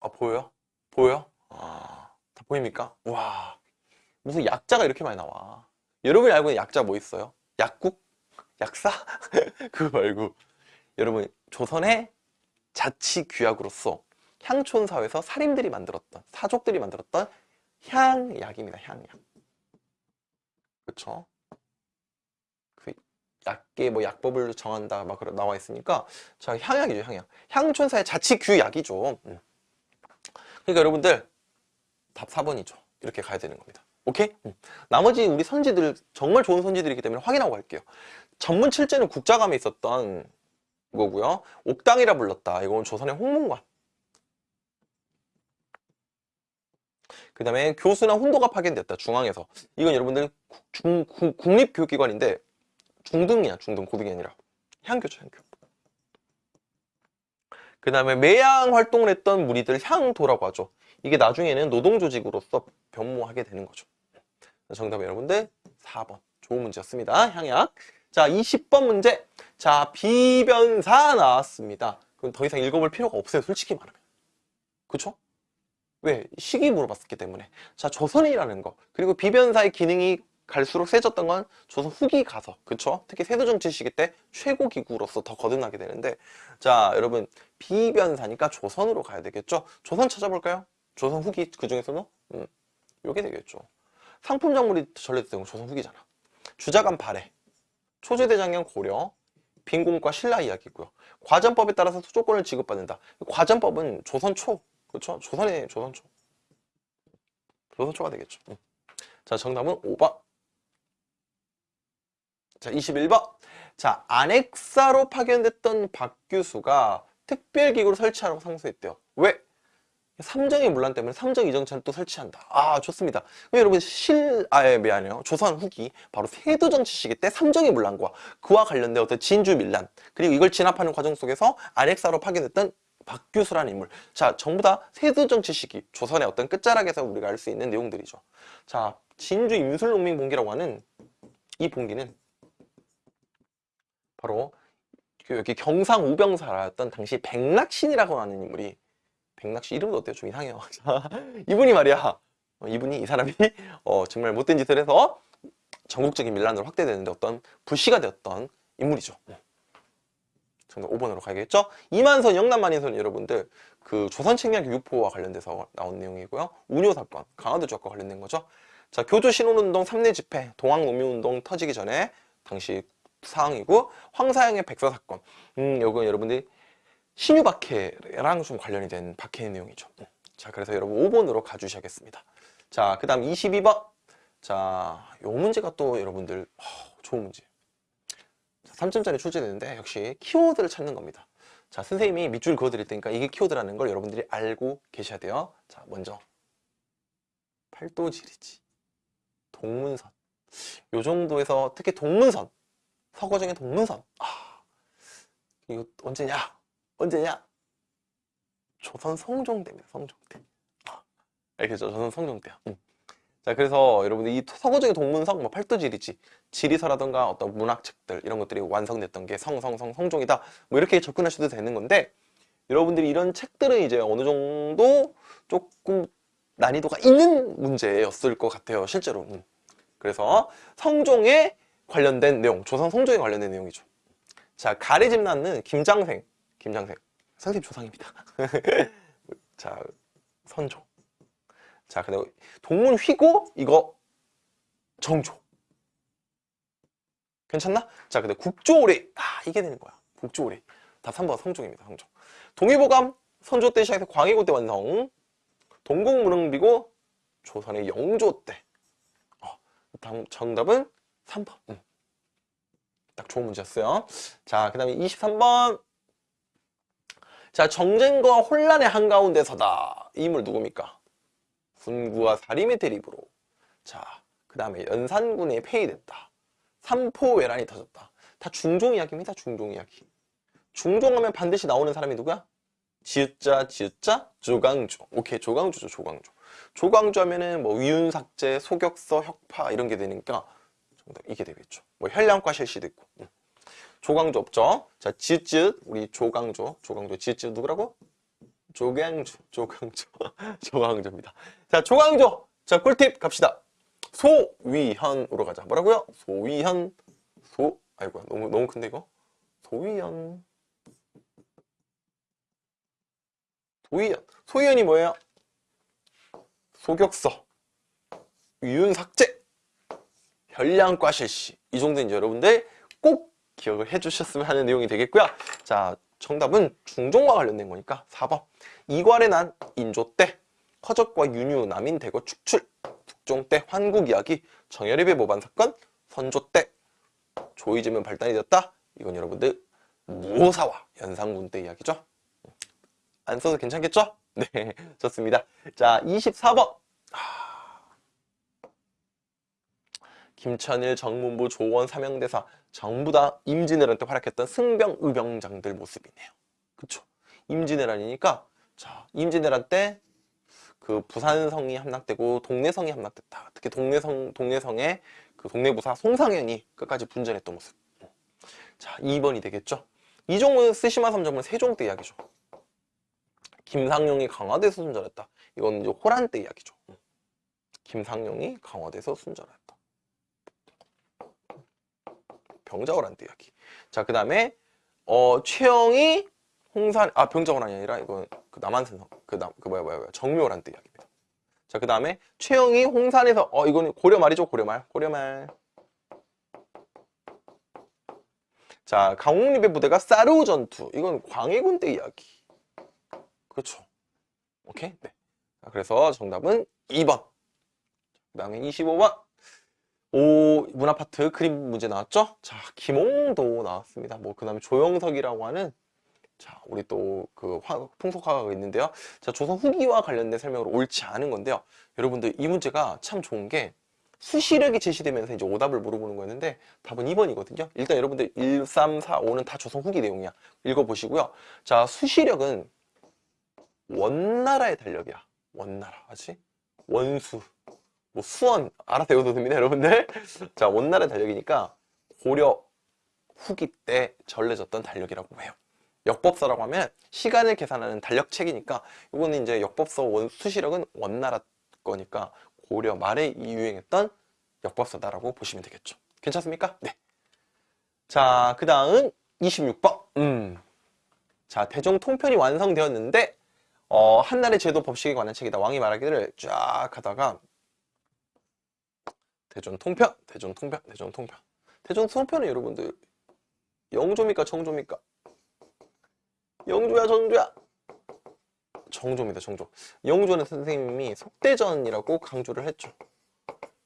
아, 보여요? 보여요? 아, 다 보입니까? 와, 무슨 약자가 이렇게 많이 나와. 여러분이 알고 있는 약자 뭐 있어요? 약국? 약사? 그거 말고. 여러분, 조선의 자치 규약으로서 향촌 사회에서 살인들이 만들었던, 사족들이 만들었던 향약입니다, 향약. 그쵸? 그 약계 뭐 약법을 정한다 막 그러- 나와 있으니까 자 향약이죠 향약 향촌사의 자치 규약이죠 음. 그러니까 여러분들 답 4번이죠 이렇게 가야 되는 겁니다 오케이? 음. 나머지 우리 선지들 정말 좋은 선지들이기 때문에 확인하고 갈게요 전문 칠제는 국자감에 있었던 거고요 옥당이라 불렀다 이건 조선의 홍문관 그 다음에 교수나 훈도가 파견됐다 중앙에서. 이건 여러분들 국- 중, 국- 국립교육기관인데 중등이야 중등 고등이 아니라. 향교죠 향교. 그 다음에 매양 활동을 했던 무리들 향도라고 하죠. 이게 나중에는 노동조직으로서 변모하게 되는 거죠. 정답은 여러분들 4번. 좋은 문제였습니다. 향약. 자 20번 문제. 자 비변사 나왔습니다. 그럼 더 이상 읽어볼 필요가 없어요 솔직히 말하면. 그쵸? 왜? 시기 물어봤기 때문에. 자 조선이라는 거. 그리고 비변사의 기능이 갈수록 세졌던 건 조선 후기 가서. 그쵸? 특히 세도정치 시기 때 최고 기구로서 더 거듭나게 되는데. 자 여러분 비변사니까 조선으로 가야 되겠죠? 조선 찾아볼까요? 조선 후기 그 중에서는 음, 요게 되겠죠. 상품 작물이 전래됐던 건 조선 후기잖아. 주자간 발해. 초제대장경 고려. 빈공과 신라 이야기고요. 과전법에 따라서 수조권을 지급받는다. 과전법은 조선 초 그렇죠? 조선의 조선초. 조선초가 되겠죠. 음. 자, 정답은 5번. 자, 21번. 자, 안핵사로 파견됐던 박규수가 특별기구를 설치하라고 상소했대요. 왜? 삼정의 문란 때문에 삼정 이정찬을 또 설치한다. 아, 좋습니다. 그럼 여러분 실, 아, 예, 미안해요. 조선 후기 바로 세도정치 시기 때 삼정의 문란과 그와 관련된 어떤 진주 밀란 그리고 이걸 진압하는 과정 속에서 안핵사로 파견됐던 박규수라는 인물. 자, 전부 다 세도정치 시기, 조선의 어떤 끝자락에서 우리가 알 수 있는 내용들이죠. 자, 진주 임술농민 봉기라고 하는 이 봉기는 바로 그 여기 경상 우병사라였던 당시 백낙신이라고 하는 인물이 백낙신 이름도 어때요? 좀 이상해요. 자, 이분이 말이야. 어, 이분이 이 사람이 어, 정말 못된 짓을 해서 전국적인 밀란으로 확대되는데 어떤 불씨가 되었던 인물이죠. 정답 5번으로 가야겠죠? 이만선 영남 만인선 여러분들 그 조선 책략 유포와 관련돼서 나온 내용이고요. 운요 사건, 강화도 지역과 관련된 거죠. 자, 교조 신혼운동 3내 집회, 동학농민운동 터지기 전에 당시 상황이고 황사양의 백서 사건. 음, 요건 여러분들이 신유 박해랑 좀 관련이 된 박해의 내용이죠. 음. 자, 그래서 여러분 5번으로 가주셔야겠습니다. 자, 그 다음 22번. 자, 요 문제가 또 여러분들 어, 좋은 문제. 3점짜리 출제되는데 역시 키워드를 찾는 겁니다. 자, 선생님이 밑줄 그어드릴 테니까 이게 키워드라는 걸 여러분들이 알고 계셔야 돼요. 자, 먼저 팔도지리지, 동문선. 요 정도에서 특히 동문선, 서거정의 동문선. 아, 이거 언제냐? 언제냐? 조선 성종 때입니다. 성종 때. 아, 알겠죠? 조선 성종 때요. 음. 자, 그래서 여러분들 이 서거적인 동문성, 뭐 팔도지리지, 지리서라던가 어떤 문학책들 이런 것들이 완성됐던 게 성, 성, 성, 성종이다. 뭐 이렇게 접근하셔도 되는 건데 여러분들이 이런 책들은 이제 어느 정도 조금 난이도가 있는 문제였을 것 같아요. 실제로. 음. 그래서 성종에 관련된 내용, 조선 성종에 관련된 내용이죠. 자, 가래집 낳는 김장생, 김장생. 선생님 조상입니다. 자, 선조. 자, 그다음 동문 휘고 이거 정조. 괜찮나? 자, 근데 국조오리. 아, 이게 되는 거야. 국조오리. 다 3번 성종입니다. 성종. 동의보감 선조 때 시작해서 광해고 때 완성. 동국무릉비고 조선의 영조 때. 어, 다음 정답은 3번. 음. 딱 좋은 문제였어요. 자, 그 다음에 23번. 자, 정쟁과 혼란의 한가운데서다. 이 인물 누굽니까? 군구와 사림의 대립으로 자, 그 다음에 연산군에 폐위됐다. 삼포외란이 터졌다. 다 중종 이야기입니다. 중종 이야기. 중종하면 반드시 나오는 사람이 누구야? 지읒자, 지읒자, 조광조. 오케이, 조광조죠, 조광조. 조광조 하면은 뭐 위윤삭제, 소격서, 혁파 이런 게 되니까 정답 이게 되겠죠. 뭐 혈량과 실시도 있고. 음. 조광조 없죠? 자, 지읒, 우리 조광조. 조광조, 지읒 누구라고? 조광조, 조광조, 조광조입니다. 자, 조광조. 자, 꿀팁 갑시다. 소위현으로 가자. 뭐라고요? 소위현, 소, 아이고야, 너무, 너무 큰데, 이거? 소위현. 소위현. 소위현이 뭐예요? 소격서, 위윤삭제, 혈량과 실시. 이 정도 이제 여러분들 꼭 기억을 해주셨으면 하는 내용이 되겠고요. 자, 정답은 중종과 관련된 거니까 4번. 이괄의 난 인조 때 허적과 윤유 남인 대거 축출 북종 때 환국 이야기 정열입의 모반 사건 선조 때 조이즘은 발단이 되었다. 이건 여러분들 무호사와 연산군 때 이야기죠. 안 써도 괜찮겠죠? 네, 좋습니다. 자, 24번. 김천일, 정문부, 조원, 삼형대사 전부 다 임진왜란 때 활약했던 승병, 의병장들 모습이네요. 그쵸? 임진왜란이니까 자, 임진왜란 때 그 부산성이 함락되고 동래성이 함락됐다. 특히 동래성, 동래성의 그 동래부사 송상현이 끝까지 분전했던 모습. 자, 2번이 되겠죠? 이종은 스시마 삼정은 세종 때 이야기죠. 김상용이 강화돼서 순절했다. 이건 이제 호란 때 이야기죠. 김상용이 강화돼서 순절했다. 병자호란 때 이야기. 자, 그 다음에 어, 최영이 홍산 아 병자호란이 아니라 이건 그 남한산성 그남 그 뭐야 뭐야 뭐야 정묘호란 때 이야기입니다. 자, 그 다음에 최영이 홍산에서 어 이거는 고려 말이죠 고려말 고려말. 자, 강홍립의 부대가 사르우 전투 이건 광해군 때 이야기. 그렇죠. 오케이? 네. 자, 그래서 정답은 2번. 그 다음에 25번. 오, 문화파트 그림 문제 나왔죠? 자, 김홍도 나왔습니다. 뭐, 그 다음에 조영석이라고 하는, 자, 우리 또 그 풍속화가 있는데요. 자, 조선 후기와 관련된 설명으로 옳지 않은 건데요. 여러분들, 이 문제가 참 좋은 게 수시력이 제시되면서 이제 오답을 물어보는 거였는데 답은 2번이거든요. 일단 여러분들 1, 3, 4, 5는 다 조선 후기 내용이야. 읽어보시고요. 자, 수시력은 원나라의 달력이야. 원나라. 맞지? 원수. 뭐 수원 알아서 외워도 됩니다, 여러분들. 자, 원나라의 달력이니까 고려 후기 때 전래졌던 달력이라고 해요. 역법서라고 하면 시간을 계산하는 달력책이니까 이거는 이제 역법서 원, 수시력은 원나라 거니까 고려 말에 유행했던 역법서다라고 보시면 되겠죠. 괜찮습니까? 네. 자, 그 다음 26번. 음. 자, 대종 통편이 완성되었는데 어, 한나라의 제도 법칙에 관한 책이다. 왕이 말하기를 쫙 하다가 대전 통편, 대전 통편, 대전 통편. 대전 통편은 여러분들 영조입니까 정조입니까? 영조야 정조야? 정조입니다 정조. 영조는 선생님이 속대전이라고 강조를 했죠.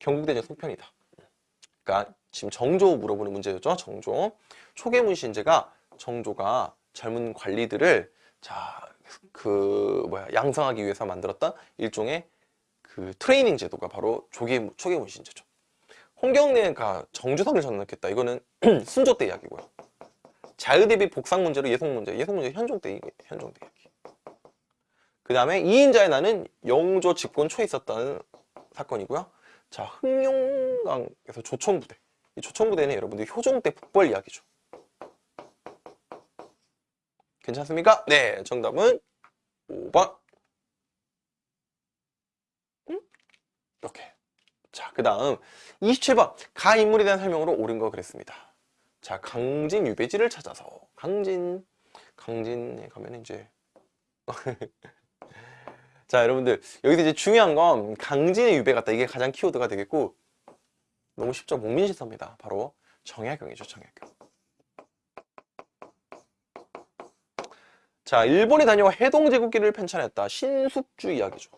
경국대전 속편이다. 그러니까 지금 정조 물어보는 문제였죠. 정조. 초계문 신제가 정조가 젊은 관리들을 자, 그 뭐야 양성하기 위해서 만들었던 일종의 그 트레이닝 제도가 바로 조계 초계문 신제죠. 홍경래가 정주성을 전락했다. 이거는 순조 때 이야기고요. 자의 대비 복상 문제로 예송 문제, 예송 문제 현종 때 현종 때 이야기. 그 다음에 이인자의 나는 영조 집권 초에 있었던 사건이고요. 자, 흥룡강에서 조천부대. 이 조천부대는 여러분들 효종 때 북벌 이야기죠. 괜찮습니까? 네, 정답은 5번. 음? 이렇게. 자, 그 다음 27번. 가 인물에 대한 설명으로 옳은 거 그랬습니다. 자, 강진 유배지를 찾아서 강진 강진에 가면 이제 자, 여러분들 여기서 이제 중요한 건 강진의 유배 같다. 이게 가장 키워드가 되겠고 너무 쉽죠. 목민시서입니다. 바로 정약용이죠. 정약용. 자, 일본에 다녀와 해동제국기를 편찬했다. 신숙주 이야기죠.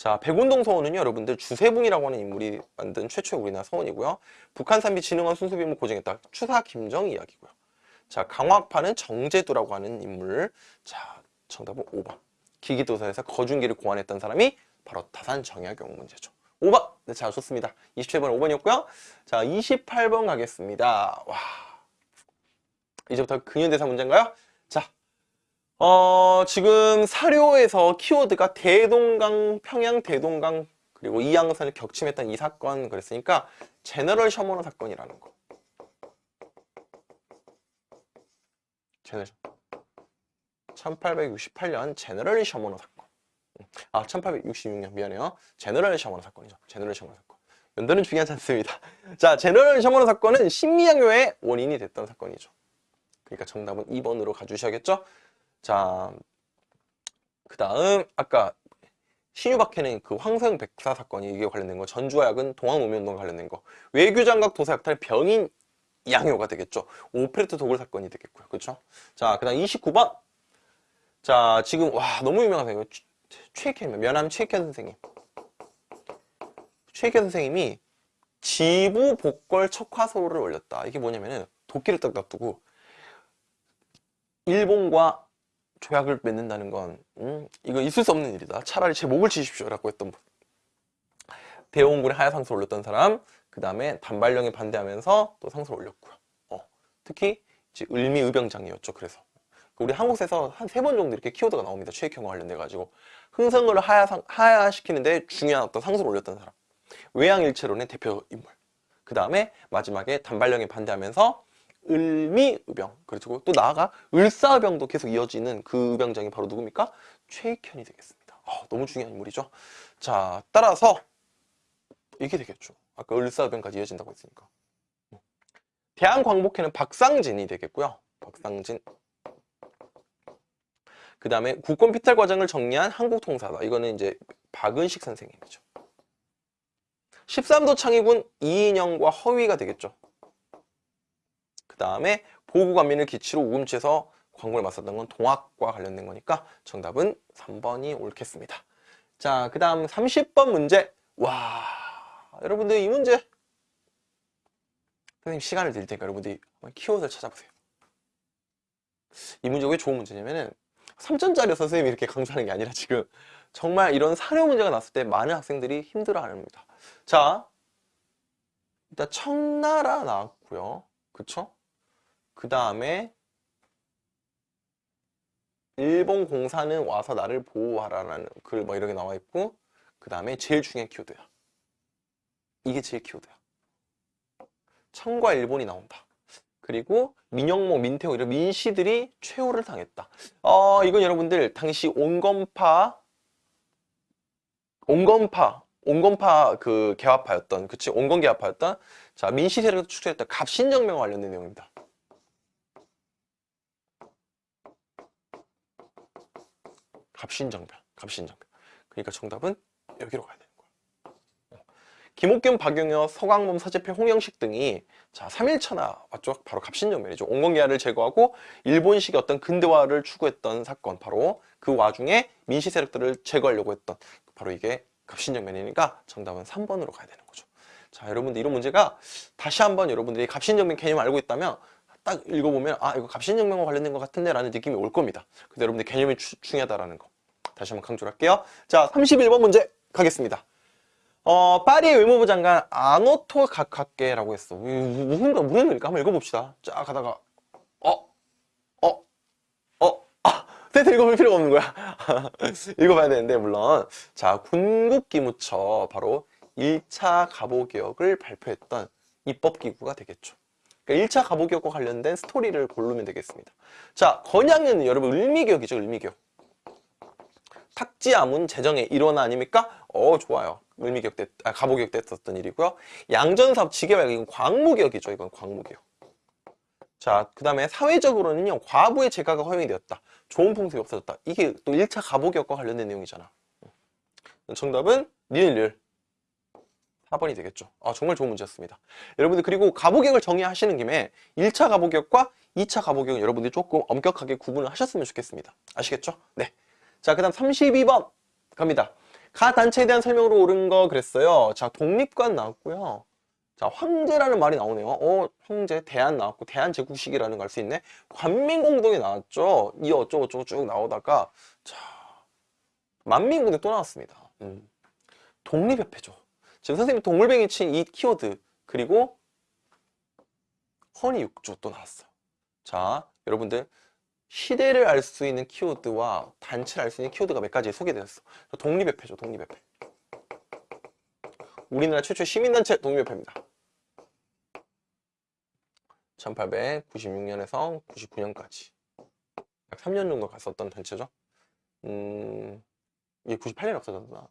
자, 백운동 서원은요, 여러분들 주세붕이라고 하는 인물이 만든 최초의 우리나라 서원이고요. 북한 산비 진흥원 순수비무 고증했다. 추사 김정 이야기고요. 자, 강화파는 정제두라고 하는 인물. 자, 정답은 5번. 기기도서에서 거중기를 고안했던 사람이 바로 타산 정약용 문제죠. 5번. 네, 자, 좋습니다. 27번 5번이었고요. 자, 28번 가겠습니다. 와. 이제부터 근현대사 문제인가요? 자, 어, 지금 사료에서 키워드가 대동강, 평양 대동강, 그리고 이양선을 격침했던 이 사건 그랬으니까 제너럴 셔머너 사건이라는 거. 제너럴 1868년 제너럴 셔머너 사건. 아, 1866년 미안해요. 제너럴 셔머너 사건이죠. 제너럴 셔머너 사건. 연도는 중요하지 않습니다. 자, 제너럴 셔머너 사건은 신미양요의 원인이 됐던 사건이죠. 그러니까 정답은 2번으로 가주셔야겠죠? 자, 그 다음 아까 신유박해는 그 황소영 백사 사건이 이게 관련된 거, 전주화약은 동학노무운동 관련된 거, 외교장각 도사약탈 병인 양효가 되겠죠. 오페레트 도굴 사건이 되겠고요. 그렇죠? 자, 그 다음 29번. 자, 지금 와 너무 유명하세요. 최익현 면함 최익현 선생님. 최익현 선생님이 지부 복걸 척화소를 올렸다. 이게 뭐냐면은 도끼를 딱 놔두고 일본과 조약을 맺는다는 건 음, 이거 있을 수 없는 일이다. 차라리 제 목을 치십시오 라고 했던 분. 대원군의 하야 상소를 올렸던 사람, 그 다음에 단발령에 반대하면서 또 상소를 올렸고요. 어, 특히 이제 을미의병장이었죠. 그래서 우리 한국에서 한 세 번 정도 이렇게 키워드가 나옵니다. 최익형과 관련돼 가지고 흥성을 하야상, 하야시키는데 중요한 어떤 상소를 올렸던 사람. 외양일체론의 대표 인물. 그 다음에 마지막에 단발령에 반대하면서 을미의병 그리고 또 나아가 을사의병도 계속 이어지는 그 의병장이 바로 누굽니까? 최익현이 되겠습니다. 어, 너무 중요한 인물이죠. 자 따라서 이게 되겠죠. 아까 을사의병까지 이어진다고 했으니까. 대한광복회는 박상진이 되겠고요. 박상진. 그 다음에 국권 피탈 과정을 정리한 한국통사다. 이거는 이제 박은식 선생님이죠. 13도 창의군 이인영과 허위가 되겠죠. 그 다음에 보고관민을 기치로 우금치에서 광고를 맞섰던 건 동학과 관련된 거니까 정답은 3번이 옳겠습니다. 자, 그 다음 30번 문제. 와, 여러분들 이 문제 선생님 시간을 드릴 테니까 여러분들이 키워드를 찾아보세요. 이 문제가 왜 좋은 문제냐면은 3점짜리 선생님이 이렇게 강조하는 게 아니라 지금 정말 이런 사료 문제가 났을 때 많은 학생들이 힘들어 합니다. 자, 일단 청나라 나왔고요. 그쵸? 그 다음에 일본 공사는 와서 나를 보호하라라는 글 뭐 이런 게 나와 있고 그 다음에 제일 중요한 키워드야. 이게 제일 키워드야. 청과 일본이 나온다. 그리고 민영목, 민태호 이런 민씨들이 최후를 당했다. 어, 이건 여러분들 당시 온건파 온건파 온건파 그 개화파였던 그치 온건 개화파였던 자 민씨 세력을 축소했던 갑신정명과 관련된 내용입니다. 갑신정변, 갑신정변. 그러니까 정답은 여기로 가야 되는 거야. 어. 김옥균, 박용여, 서광범, 서재필, 홍영식 등이 자 3일차나 맞죠? 바로 갑신정변이죠. 온건계화를 제거하고 일본식의 어떤 근대화를 추구했던 사건 바로 그 와중에 민시 세력들을 제거하려고 했던 바로 이게 갑신정변이니까 정답은 3번으로 가야 되는 거죠. 자 여러분들 이런 문제가 다시 한번 여러분들이 갑신정변 개념을 알고 있다면 딱 읽어보면 아 이거 갑신정변과 관련된 것 같은데 라는 느낌이 올 겁니다. 근데 여러분들 개념이 주, 중요하다라는 거 다시 한번 강조를 할게요. 자 31번 문제 가겠습니다. 어, 파리의 외무부 장관 아노토 가카케라고 했어. 무슨 무슨 일까? 한번 읽어봅시다. 쫙 가다가 어, 어, 어, 아, 센터 읽어볼 필요가 없는 거야. 읽어봐야 되는데 물론 자 군국기무처 바로 1차 갑오개혁을 발표했던 입법기구가 되겠죠. 그러니까 1차 갑오개혁과 관련된 스토리를 고르면 되겠습니다. 자 건양은 여러분 을미개혁이죠. 을미개혁. 탁지 아문 재정의 일원화 아닙니까? 어 좋아요. 때, 아, 갑오개혁 때 했었던 일이고요. 양전사업 지계획 이건 광무개혁이죠. 이건 광무개혁. 자, 그 다음에 사회적으로는요. 과부의 재가가 허용이 되었다. 좋은 풍습이 없어졌다. 이게 또 1차 갑오개혁과 관련된 내용이잖아. 정답은 니은율 4번이 되겠죠. 아, 정말 좋은 문제였습니다. 여러분들 그리고 갑오개혁을 정의하시는 김에 1차 갑오개혁과 2차 갑오개혁은 여러분들이 조금 엄격하게 구분을 하셨으면 좋겠습니다. 아시겠죠? 네. 자, 그 다음 32번 갑니다. 가 단체에 대한 설명으로 옳은 거 그랬어요. 자, 독립관 나왔고요. 자, 황제라는 말이 나오네요. 어, 황제, 대한 나왔고, 대한제국식이라는 걸 알 수 있네. 관민공동이 나왔죠. 이 어쩌고저쩌고 쭉 나오다가, 자, 만민공동 또 나왔습니다. 음. 독립협회죠. 지금 선생님이 동물뱅이 친 이 키워드, 그리고 허니육조 또 나왔어요. 자, 여러분들, 시대를 알 수 있는 키워드와 단체를 알 수 있는 키워드가 몇 가지 소개되었어. 독립협회죠, 독립협회. 우리나라 최초의 시민단체 독립협회입니다. 1896년에서 99년까지 약 3년 정도 갔었던 단체죠. 음, 이게 98년에 없어졌나?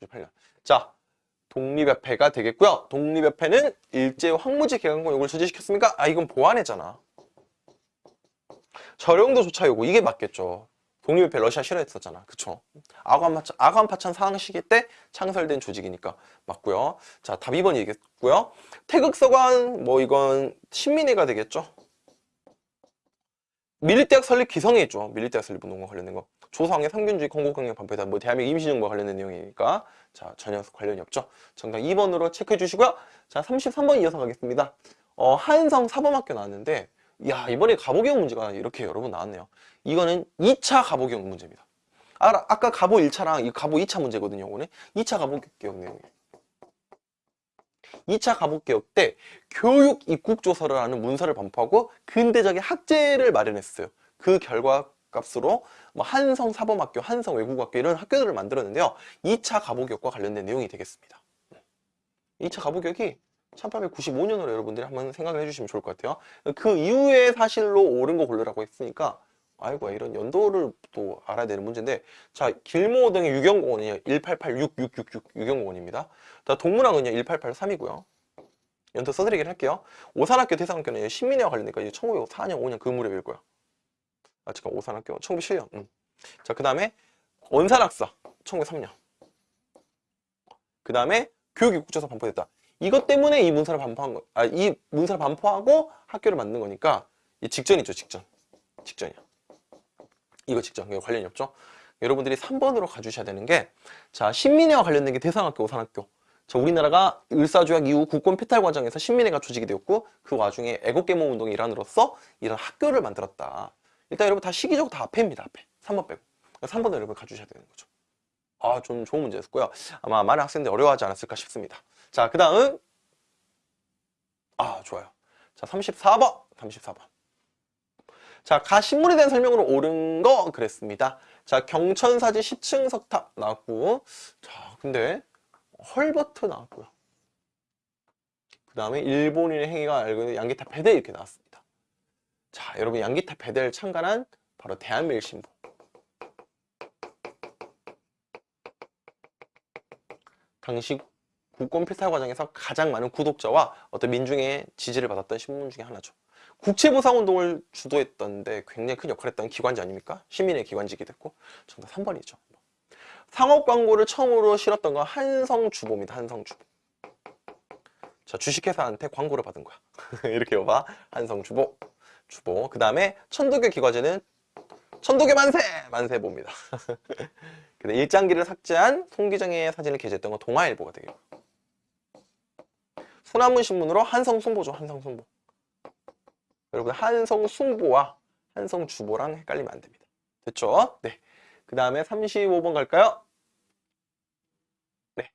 98년. 자, 독립협회가 되겠고요. 독립협회는 일제 황무지 개강권 요구를 저지시켰습니까? 아, 이건 보완했잖아. 저령도 조차 요구 이게 맞겠죠. 독립협회 러시아 싫어했었잖아. 그쵸? 아관파찬, 아관파찬 상황 시기 때 창설된 조직이니까 맞고요. 자, 답 2번이겠고요. 태극서관 뭐 이건 신민회가 되겠죠. 밀리대학 설립 기성에 있죠. 밀리대학 설립 운동과 관련된 거. 조상의 상균주의 건국강령 반포에다 뭐 대한민국 임시정부와 관련된 내용이니까 자 전혀 관련이 없죠. 정답 2번으로 체크해 주시고요. 자 33번 이어서 가겠습니다. 어, 한성 사범학교 나왔는데 야 이번에 가보경 문제가 이렇게 여러 번 나왔네요. 이거는 2차 가보경 문제입니다. 아, 아까 가보 1차랑 이 가보 2차 문제거든요. 이거는 2차 가보경 내용이에요. 2차 가복개혁 때 교육 입국 조서를 하는 문서를 반포하고 근대적인 학제를 마련했어요. 그 결과 값으로 뭐 한성 사범학교, 한성 외국학교 이런 학교들을 만들었는데요. 2차 가복개혁과 관련된 내용이 되겠습니다. 2차 가복개혁이 1895년으로 여러분들이 한번 생각을 해주시면 좋을 것 같아요. 그 이후에 사실로 옳은 거 고르라고 했으니까 아이고 이런 연도를 또 알아야 되는 문제인데 자 길모 등의 유경공원은요 1886666 유경공원입니다. 자 동문항은요 1883이고요. 연도 써드리긴 할게요. 오산학교 대상학교는 신민회와 관련되니까 1904년 5년 그 무렵일 거야. 아 잠깐 오산학교 1907년. 음. 자그 다음에 원산학사 1903년. 그 다음에 교육입국조사 반포됐다. 이것 때문에 이 문서를 반포한 거, 아, 이 문서를 반포하고 학교를 만든 거니까 이 직전이죠, 직전. 직전이야. 이거 직전, 이거 관련이 없죠? 여러분들이 3번으로 가주셔야 되는 게, 자, 신민회와 관련된 게 대상학교, 오산학교. 자, 우리나라가 을사조약 이후 국권 폐탈 과정에서 신민회가 조직이 되었고, 그 와중에 애국계몽 운동의 일환으로서 이런 학교를 만들었다. 일단 여러분 다 시기적으로 다 앞에입니다, 앞에. 3번 빼고. 3번을 여러분 가주셔야 되는 거죠. 아, 좀 좋은 문제였고요. 아마 많은 학생들이 어려워하지 않았을까 싶습니다. 자, 그 다음. 아, 좋아요. 자, 34번. 34번. 자, 가 신문에 대한 설명으로 옳은 거 그랬습니다. 자, 경천사지 10층 석탑 나왔고. 자, 근데 헐버트 나왔고요. 그 다음에 일본인의 행위가 알고 있는 양기타 배대 이렇게 나왔습니다. 자, 여러분 양기타 배대를 참관한 바로 대한밀신보. 당시 국권 필탈 과정에서 가장 많은 구독자와 어떤 민중의 지지를 받았던 신문 중에 하나죠. 국채보상운동을 주도했던데 굉장히 큰 역할을 했던 기관지 아닙니까? 시민의 기관지기 됐고 정답 3번이죠. 상업 광고를 처음으로 실었던 건 한성주보입니다. 한성주보. 자 주식회사한테 광고를 받은 거야. 이렇게 여봐. 한성주보. 주보. 그 다음에 천도교 기과제는 천도교 만세! 만세보입니다. 근데 일장기를 삭제한 송기정의 사진을 게재했던 건 동아일보가 되겠고 소나문 신문으로 한성순보죠. 한성순보. 여러분 한성순보와 한성주보랑 헷갈리면 안 됩니다. 됐죠? 네. 그 다음에 35번 갈까요? 네.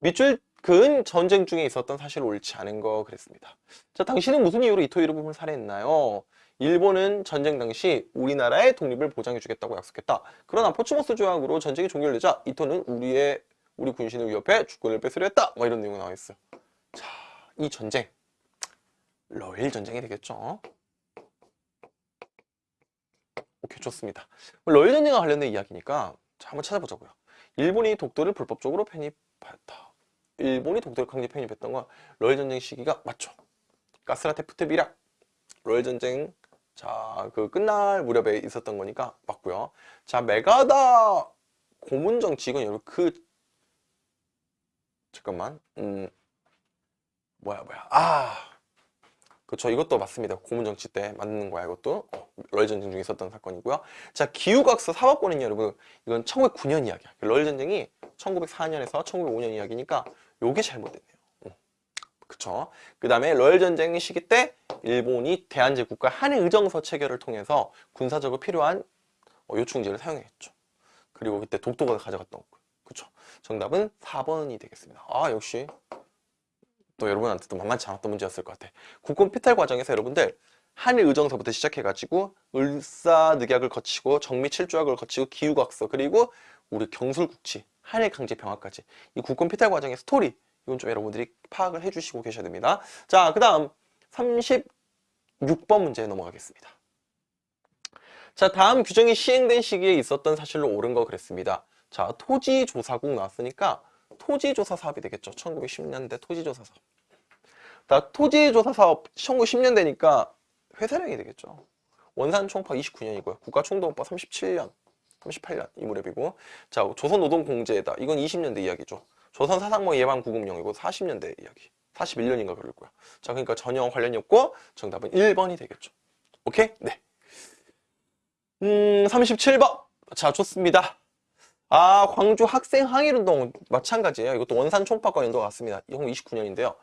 밑줄 근 전쟁 중에 있었던 사실 옳지 않은 거 그랬습니다. 자, 당신은 무슨 이유로 이토 히로부미를 살해했나요? 일본은 전쟁 당시 우리나라의 독립을 보장해 주겠다고 약속했다. 그러나 포츠모스 조약으로 전쟁이 종결되자 이토는 우리의 우리 군신을 위협해 주권을 뺏으려 했다. 뭐 이런 내용이 나와 있어요. 자, 이 전쟁 러일 전쟁이 되겠죠. 오케이 좋습니다. 러일 전쟁과 관련된 이야기니까 자, 한번 찾아보자고요. 일본이 독도를 불법적으로 편입했다. 일본이 독도를 강제 편입했던 건 러일 전쟁 시기가 맞죠. 가스라테프트 비락 러일 전쟁 자, 그 끝날 무렵에 있었던 거니까 맞고요. 자, 메가다 고문 정치 이건 여러분 그 잠깐만. 음. 뭐야 뭐야. 아. 그렇죠. 이것도 맞습니다. 고문 정치 때 맞는 거야, 이것도. 어, 러일 전쟁 중에 있었던 사건이고요. 자, 기후각서 사법권은 여러분 이건 1909년 이야기야. 러일 전쟁이 1904년에서 1905년 이야기니까 요게 잘못됐네요. 그쵸. 그 다음에 러일 전쟁 시기 때 일본이 대한제국과 한일 의정서 체결을 통해서 군사적으로 필요한 어, 요충지를 사용했죠. 그리고 그때 독도가 가져갔던 거. 그쵸. 정답은 4번이 되겠습니다. 아, 역시 또 여러분한테도 만만치 않았던 문제였을 것 같아. 국군 피탈 과정에서 여러분들 한일 의정서부터 시작해가지고 을사늑약을 거치고 정미칠조약을 거치고 기후각서 그리고 우리 경술국치 한일 강제 병합까지 이 국군 피탈 과정의 스토리 이건 좀 여러분들이 파악을 해주시고 계셔야 됩니다. 자, 그 다음 36번 문제 넘어가겠습니다. 자, 다음 규정이 시행된 시기에 있었던 사실로 옳은 거 그랬습니다. 자, 토지조사국 나왔으니까 토지조사 사업이 되겠죠. 1910년대 토지조사 사업. 자, 토지조사 사업 1910년대니까 회사령이 되겠죠. 원산 총파 29년이고요. 국가총동법 37년. 38년 이 무렵이고 자 조선노동공제다 이건 20년대 이야기죠 조선 사상모 예방 구금령이고 40년대 이야기 41년인가 그럴 거야 자 그러니까 전혀 관련이 없고 정답은 1번이 되겠죠 오케이? 네 음, 37번. 자, 좋습니다. 아, 광주 학생 항일운동 마찬가지예요. 이것도 원산 총파과 연도가 같습니다. 이건 29년인데요.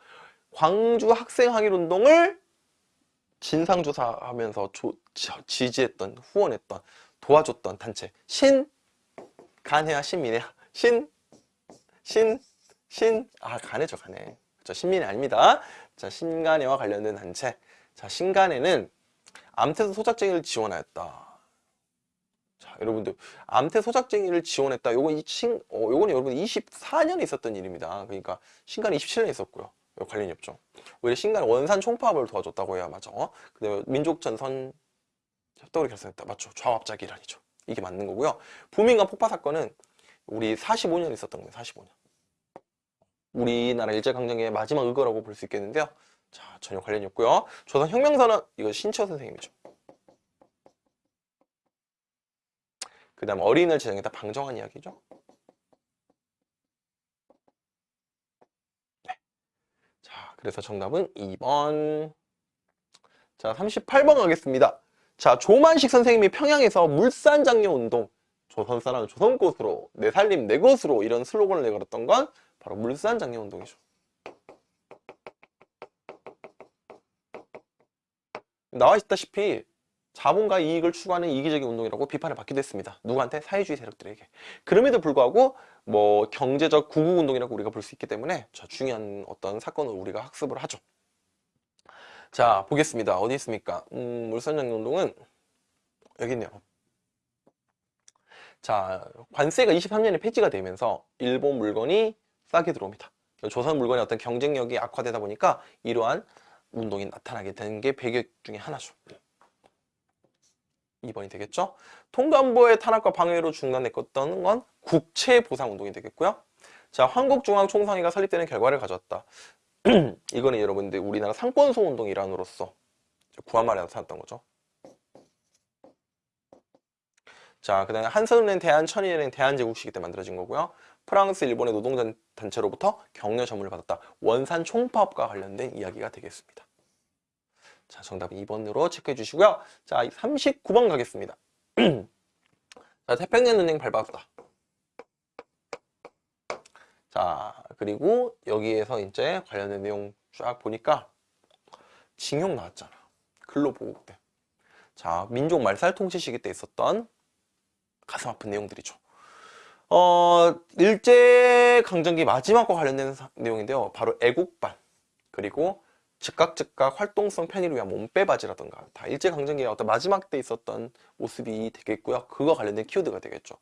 광주 학생 항일운동을 진상조사하면서 조, 지지했던, 후원했던, 도와줬던 단체. 신, 간해야, 신민해야. 신, 신, 신, 아, 간해죠, 간해. 저 신민이 아닙니다. 자, 신간해와 관련된 단체. 자, 신간해는 암태소 소작쟁이를 지원하였다. 자, 여러분들 암태 소작쟁이를 지원했다. 요건 이 신, 어, 요건 여러분 24년에 있었던 일입니다. 그러니까 신간 27년에 있었고요. 관련이 없죠. 오히려 신간 원산 총파업을 도와줬다고 해야 맞죠. 그다음에 민족 전선 협덕을 결성했다. 맞죠. 좌합작 이란이죠. 이게 맞는 거고요. 부민간 폭파 사건은 우리 45년 있었던 거예요. 45년. 우리나라 일제강점기의 마지막 의거라고 볼 수 있겠는데요. 자, 전혀 관련이 없고요. 조선 혁명선언 이거 신치호 선생님이죠. 그 다음 어린이를 제정했다 방정한 이야기죠. 네. 자, 그래서 정답은 2번. 자, 38번 가겠습니다. 자, 조만식 선생님이 평양에서 물산장려 운동, 조선 사람 조선꽃으로, 내 살림 내 것으로 이런 슬로건을 내걸었던 건 바로 물산 장려 운동이죠. 나와 있다시피 자본과 이익을 추구하는 이기적인 운동이라고 비판을 받기도 했습니다. 누구한테? 사회주의 세력들에게. 그럼에도 불구하고 뭐 경제적 구국운동이라고 우리가 볼 수 있기 때문에 자, 중요한 어떤 사건을 우리가 학습을 하죠. 자 보겠습니다. 어디 있습니까? 음, 물산장운동은 여기 있네요. 자 관세가 23년에 폐지가 되면서 일본 물건이 싸게 들어옵니다. 조선 물건의 어떤 경쟁력이 악화되다 보니까 이러한 운동이 나타나게 되는 게 배경 중에 하나죠. 2번이 되겠죠. 통감보의 탄압과 방해로 중단됐던 건 국채 보상 운동이 되겠고요. 자, 한국중앙총상회가 설립되는 결과를 가져왔다. 이거는 여러분들 우리나라 상권소 운동 일환으로서 구한말에 나타났던 거죠. 자, 그 다음에 한선은행, 대한천인은행, 대한제국시기 때 만들어진 거고요. 프랑스, 일본의 노동단체로부터 격려 전문을 받았다. 원산 총파업과 관련된 이야기가 되겠습니다. 자, 정답은 2번으로 체크해 주시고요. 자, 39번 가겠습니다. 자, 태평양 은행 밟았다. 자, 그리고 여기에서 이제 관련된 내용 쫙 보니까 징용 나왔잖아. 근로보호국 때. 자, 민족 말살통치 시기 때 있었던 가슴 아픈 내용들이죠. 어, 일제강점기 마지막과 관련된 내용인데요. 바로 애국반, 그리고 즉각 즉각 활동성 편의를 위한 몸빼바지라던가 다 일제강점기의 어떤 마지막 때 있었던 모습이 되겠고요. 그거 관련된 키워드가 되겠죠.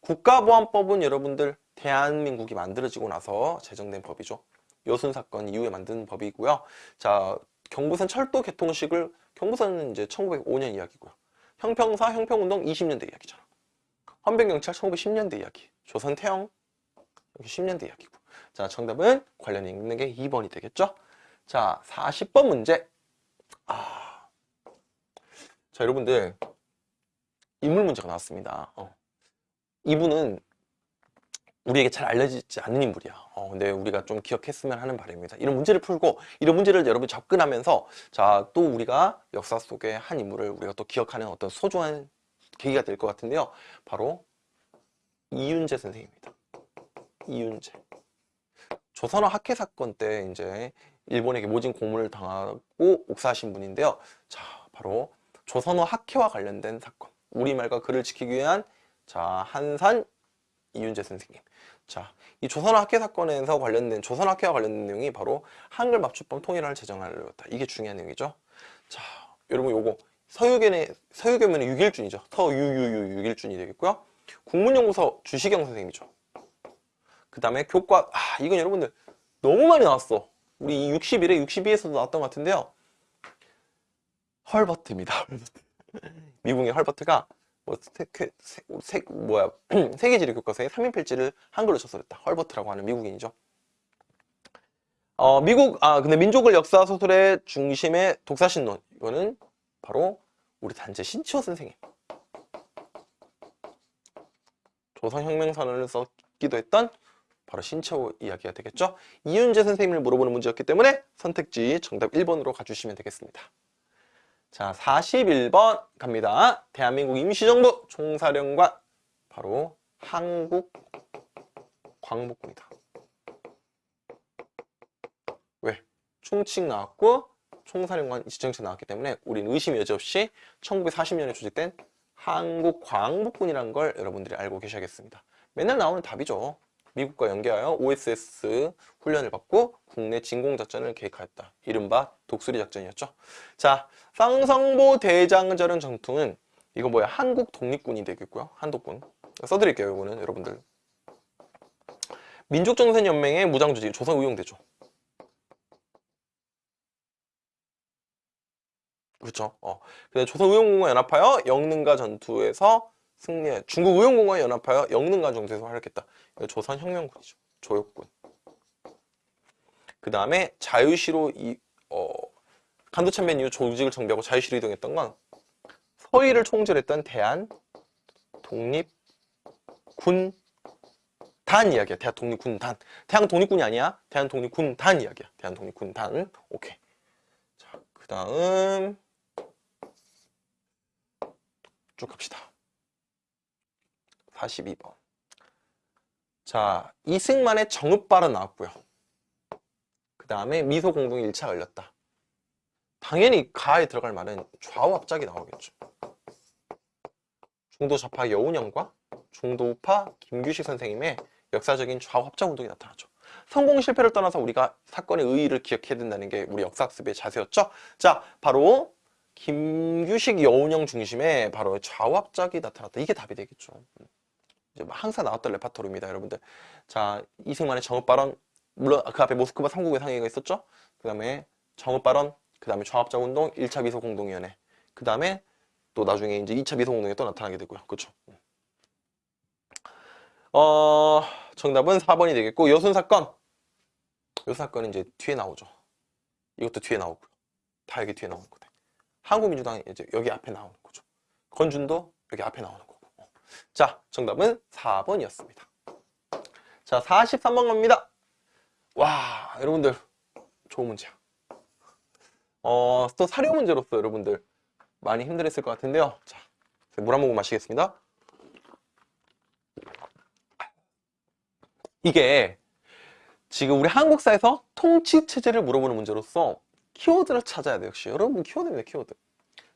국가보안법은 여러분들 대한민국이 만들어지고 나서 제정된 법이죠. 여순 사건 이후에 만든 법이고요. 자, 경부선 철도 개통식을 경부선은 이제 1905년 이야기고요. 형평사 형평운동 20년대 이야기잖아. 헌병경찰 1910년대 이야기. 조선 태영 여기 10년대 이야기고. 자, 정답은 관련이 있는 게 2번이 되겠죠. 자, 40번 문제. 아. 자, 여러분들. 인물 문제가 나왔습니다. 어. 이분은 우리에게 잘 알려지지 않는 인물이야. 어, 근데 우리가 좀 기억했으면 하는 바람입니다. 이런 문제를 풀고 이런 문제를 여러분 접근하면서 자, 또 우리가 역사 속의 한 인물을 우리가 또 기억하는 어떤 소중한 계기가 될 것 같은데요. 바로 이윤재 선생입니다. 이윤재. 조선어 학회 사건 때 이제 일본에게 모진 고문을 당하고 옥사하신 분인데요. 자, 바로 조선어 학회와 관련된 사건. 우리말과 글을 지키기 위한 자, 한산 이윤재 선생님. 자, 이 조선어 학회 사건에서 관련된 조선어 학회와 관련된 내용이 바로 한글 맞춤법 통일을 제정하려다. 이게 중요한 내용이죠. 자, 여러분 요거 서유견의 서유견은 6일준이죠. 서유유유 6일준이 되겠고요. 국문연구소 주시경 선생님이죠. 그 다음에 교과 아 이건 여러분들 너무 많이 나왔어. 우리 61에 62에서도 나왔던 것 같은데요. 헐버트입니다. 미국의 헐버트가 뭐 세, 세, 세, 뭐야 세계지리 교과서에 3인 필지를 한글로 쳐서냈다. 헐버트라고 하는 미국인이죠. 어, 미국 아 근데 민족을 역사 소설의 중심의 독사신론 이거는 바로 우리 단체 신치호 선생님. 조선혁명선언을 썼기도 했던 바로 신채호 이야기가 되겠죠. 이윤재 선생님을 물어보는 문제였기 때문에 선택지 정답 1번으로 가주시면 되겠습니다. 자, 41번 갑니다. 대한민국 임시정부 총사령관 바로 한국 광복군이다. 왜? 충칭 나왔고 총사령관 지정책 나왔기 때문에 우리는 의심 여지없이 1940년에 조직된 한국 광복군이라는 걸 여러분들이 알고 계셔야겠습니다. 맨날 나오는 답이죠. 미국과 연계하여 OSS 훈련을 받고 국내 진공작전을 계획하였다. 이른바 독수리 작전이었죠. 자, 쌍성보 대장절은 전투는 이거 뭐야? 한국 독립군이 되겠고요. 한독군. 써드릴게요. 이거는 여러분들. 민족정선연맹의 무장조직 조선 의용대죠. 그렇죠. 어. 근데 조선 의용군과 연합하여 영능가 전투에서 승리, 중국 의용군과 연합하여 영능가 전투에서 활약했다. 이거 조선 혁명군이죠. 조역군. 그 다음에 자유시로 이, 어, 간도참변 이후 조직을 정비하고 자유시로 이동했던 건 서해를 총질했던 대한 독립 군 단 이야기야. 대한 독립군 단. 대한 독립군이 아니야. 대한 독립군 단 이야기야. 대한 독립군 단. 오케이. 자, 그 다음 쭉 갑시다. 42번. 자, 이승만의 정읍발은 나왔고요. 그 다음에 미소 공동이 1차 열렸다. 당연히 가에 들어갈 말은 좌우 합작이 나오겠죠. 중도 좌파 여운형과 중도 우파 김규식 선생님의 역사적인 좌우 합작 운동이 나타나죠. 성공 실패를 떠나서 우리가 사건의 의의를 기억해야 된다는 게 우리 역사학습의 자세였죠. 자, 바로 김규식 여운형 중심의 바로 좌우 합작이 나타났다. 이게 답이 되겠죠. 이제 뭐 항상 나왔던 레파토리입니다, 여러분들. 자, 이승만의 정읍 발언, 물론 그 앞에 모스크바 삼국의 상회가 있었죠. 그 다음에 정읍 발언, 그 다음에 좌합작 운동, 1차 비서 공동위원회. 그 다음에 또 나중에 이제 2차 비서 공동에 또 나타나게 되고요. 그렇죠. 어, 정답은 4번이 되겠고 여순 사건. 요 사건은 이제 뒤에 나오죠. 이것도 뒤에 나오고요. 다 여기 뒤에 나오는 거대. 한국민주당이 이제 여기 앞에 나오는 거죠. 건준도 여기 앞에 나오는 거고. 자, 정답은 4번이었습니다. 자, 43번 갑니다. 와, 여러분들 좋은 문제야. 어, 또 사료 문제로서 여러분들 많이 힘들었을 것 같은데요. 자, 물 한 모금 마시겠습니다. 이게 지금 우리 한국사에서 통치 체제를 물어보는 문제로서 키워드를 찾아야 돼요. 역시 여러분 키워드입니다. 키워드.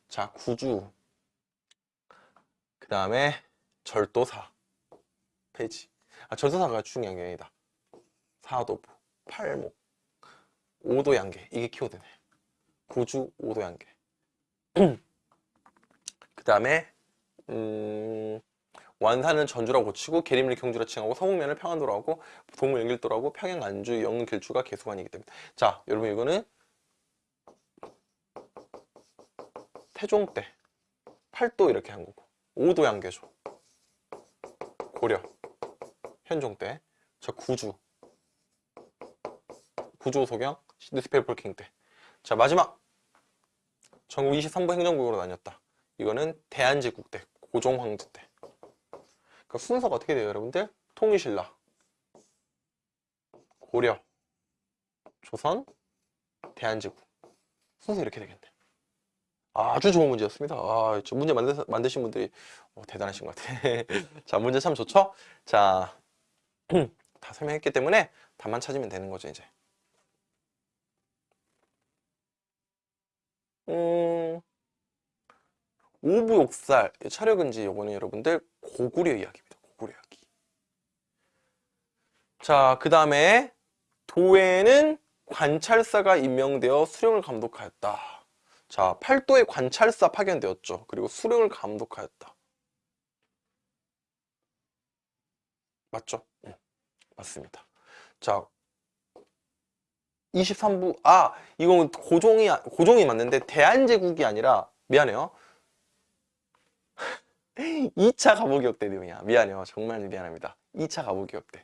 자, 구주. 그 다음에 절도사. 폐지. 아, 절도사가 중요한 게 아니다. 사도부, 팔목, 오도양계. 이게 키워드네. 구주, 오도양계. 그 다음에 음, 완산은 전주라고 고치고 계림을 경주라 칭하고 서북면을 평안도로 하고 동물 연길도로 하고 평양 안주 영릉 길주가 개수관이기 때문에 자 여러분 이거는 태종 때. 8도 이렇게 한 거고. 5도 양계죠 고려. 현종 때. 저 구주. 구조 소경. 뉴스페이퍼 킹때자 마지막. 전국 23부 행정국으로 나뉘었다. 이거는 대한제국 때. 고종황제 때. 그러니까 순서가 어떻게 돼요 여러분들? 통일신라. 고려. 조선. 대한제국. 순서 이렇게 되겠네 아주 좋은 문제였습니다 아, 저 문제 만드, 만드신 분들이 어, 대단하신 것 같아 자 문제 참 좋죠? 자 다 설명했기 때문에 답만 찾으면 되는 거죠 이제 음... 오부욕살 차력은지 요거는 여러분들 고구려 이야기입니다. 고구려 이야기. 자, 그 다음에 도에는 관찰사가 임명되어 수령을 감독하였다. 자, 팔도에 관찰사 파견되었죠. 그리고 수령을 감독하였다. 맞죠? 응, 맞습니다. 자, 23부, 아, 이건 고종이, 고종이 맞는데 대한제국이 아니라, 미안해요. 2차 가보기역대 내용이야. 미안해요. 정말 미안합니다. 2차 가보기역대.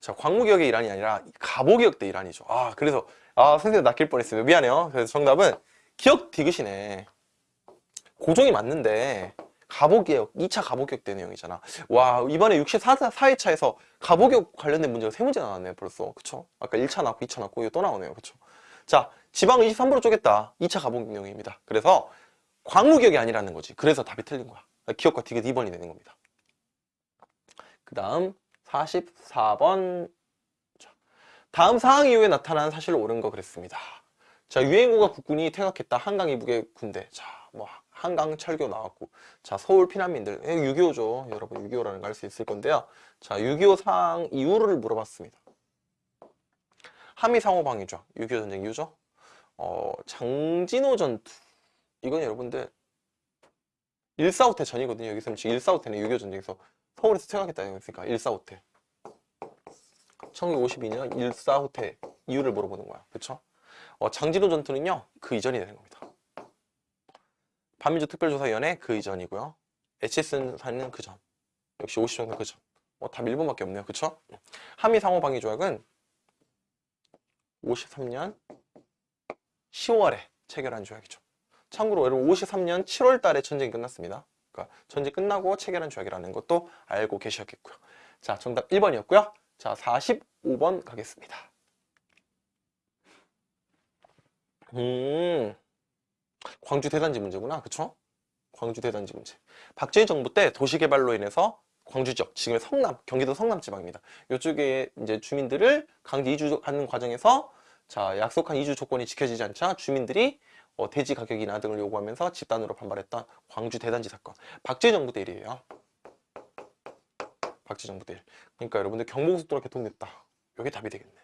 자, 광무기역의 일환이 아니라 가보기역대 일환이죠. 아, 그래서 아, 선생님 낚일 뻔했어요. 미안해요. 그래서 정답은 기억 디귿이네. 고종이 맞는데 가보개혁, 2차 가보개혁 때 내용이잖아. 와, 이번에 64, 4회차에서 가보개혁 관련된 문제가 세 문제 나왔네, 벌써. 그쵸? 아까 1차 나왔고, 2차 나왔고, 이거 또 나오네요. 그쵸? 자, 지방 23%로 쪼갰다. 2차 가보개혁 내용입니다. 그래서 광무개혁이 아니라는 거지. 그래서 답이 틀린 거야. 기억과 디귿 2번이 되는 겁니다. 그 다음 44번 다음 사항 이후에 나타난 사실 옳은 거 그랬습니다. 자 유엔군과 국군이 퇴각했다. 한강 이북의 군대. 자뭐 한강 철교 나왔고 자 서울 피난민들 6.25죠. 여러분 6.25라는 거 알 수 있을 건데요. 자6.25 사항 이후를 물어봤습니다. 한미 상호방위죠. 6.25 전쟁 이후죠. 어 장진호 전투 이건 여러분들 145태 전이거든요. 여기서 지금 145태는 6.25 전쟁에서 서울에서 퇴각했다는 거니까 145태. 1952년 145태 이유를 물어보는 거야. 그쵸? 어, 장진호 전투는요. 그 이전이 되는 겁니다. 반민주 특별조사위원회 그 이전이고요. HS는 그 전. 역시 50정도 그 전. 어, 답 1번밖에 없네요. 그쵸? 한미 상호 방위 조약은 53년 10월에 체결한 조약이죠. 참고로 여러분 53년 7월 달에 전쟁이 끝났습니다. 그러니까 전쟁 끝나고 체결한 조약이라는 것도 알고 계셔야겠고요. 자, 정답 1번이었고요. 자, 45번 가겠습니다. 음, 광주 대단지 문제구나. 그쵸? 광주 대단지 문제. 박정희 정부 때 도시개발로 인해서 광주 지역, 지금의 성남, 경기도 성남 지방입니다. 이쪽에 이제 주민들을 강제 이주하는 과정에서 자, 약속한 이주 조건이 지켜지지 않자 주민들이 어, 대지 가격 인하 등을 요구하면서 집단으로 반발했던 광주 대단지 사건. 박정희 정부 때 일이에요. 박정희 정부 때 일. 그러니까 여러분들 경부고속도로가 개통됐다. 이게 답이 되겠네.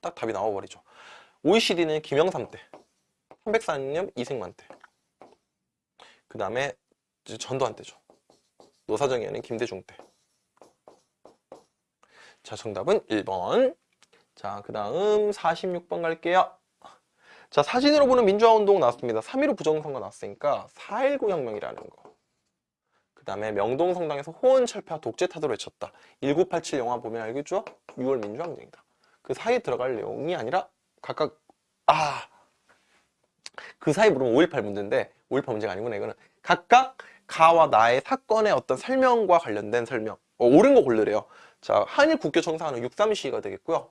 딱 답이 나와버리죠. OECD는 김영삼 때. 304년 이승만 때. 그 다음에 전두환 때죠. 노사정의회는 김대중 때. 자, 정답은 1번. 자, 그 다음 46번 갈게요. 자, 사진으로 보는 민주화운동 나왔습니다. 3.15 부정선거 나왔으니까 4.19 혁명이라는 거. 그 다음에 명동성당에서 호언철폐와 독재타도를 외쳤다. 1987 영화 보면 알겠죠? 6월 민주항쟁이다. 그 사이에 들어갈 내용이 아니라 각각 아! 그 사이 물으면 5.18 문제인데 5.18 문제가 아니구나 이거는 각각 가와 나의 사건의 어떤 설명과 관련된 설명 어, 옳은 거 고르래요. 자, 한일 국교 청사하는 6.3 시위가 되겠고요.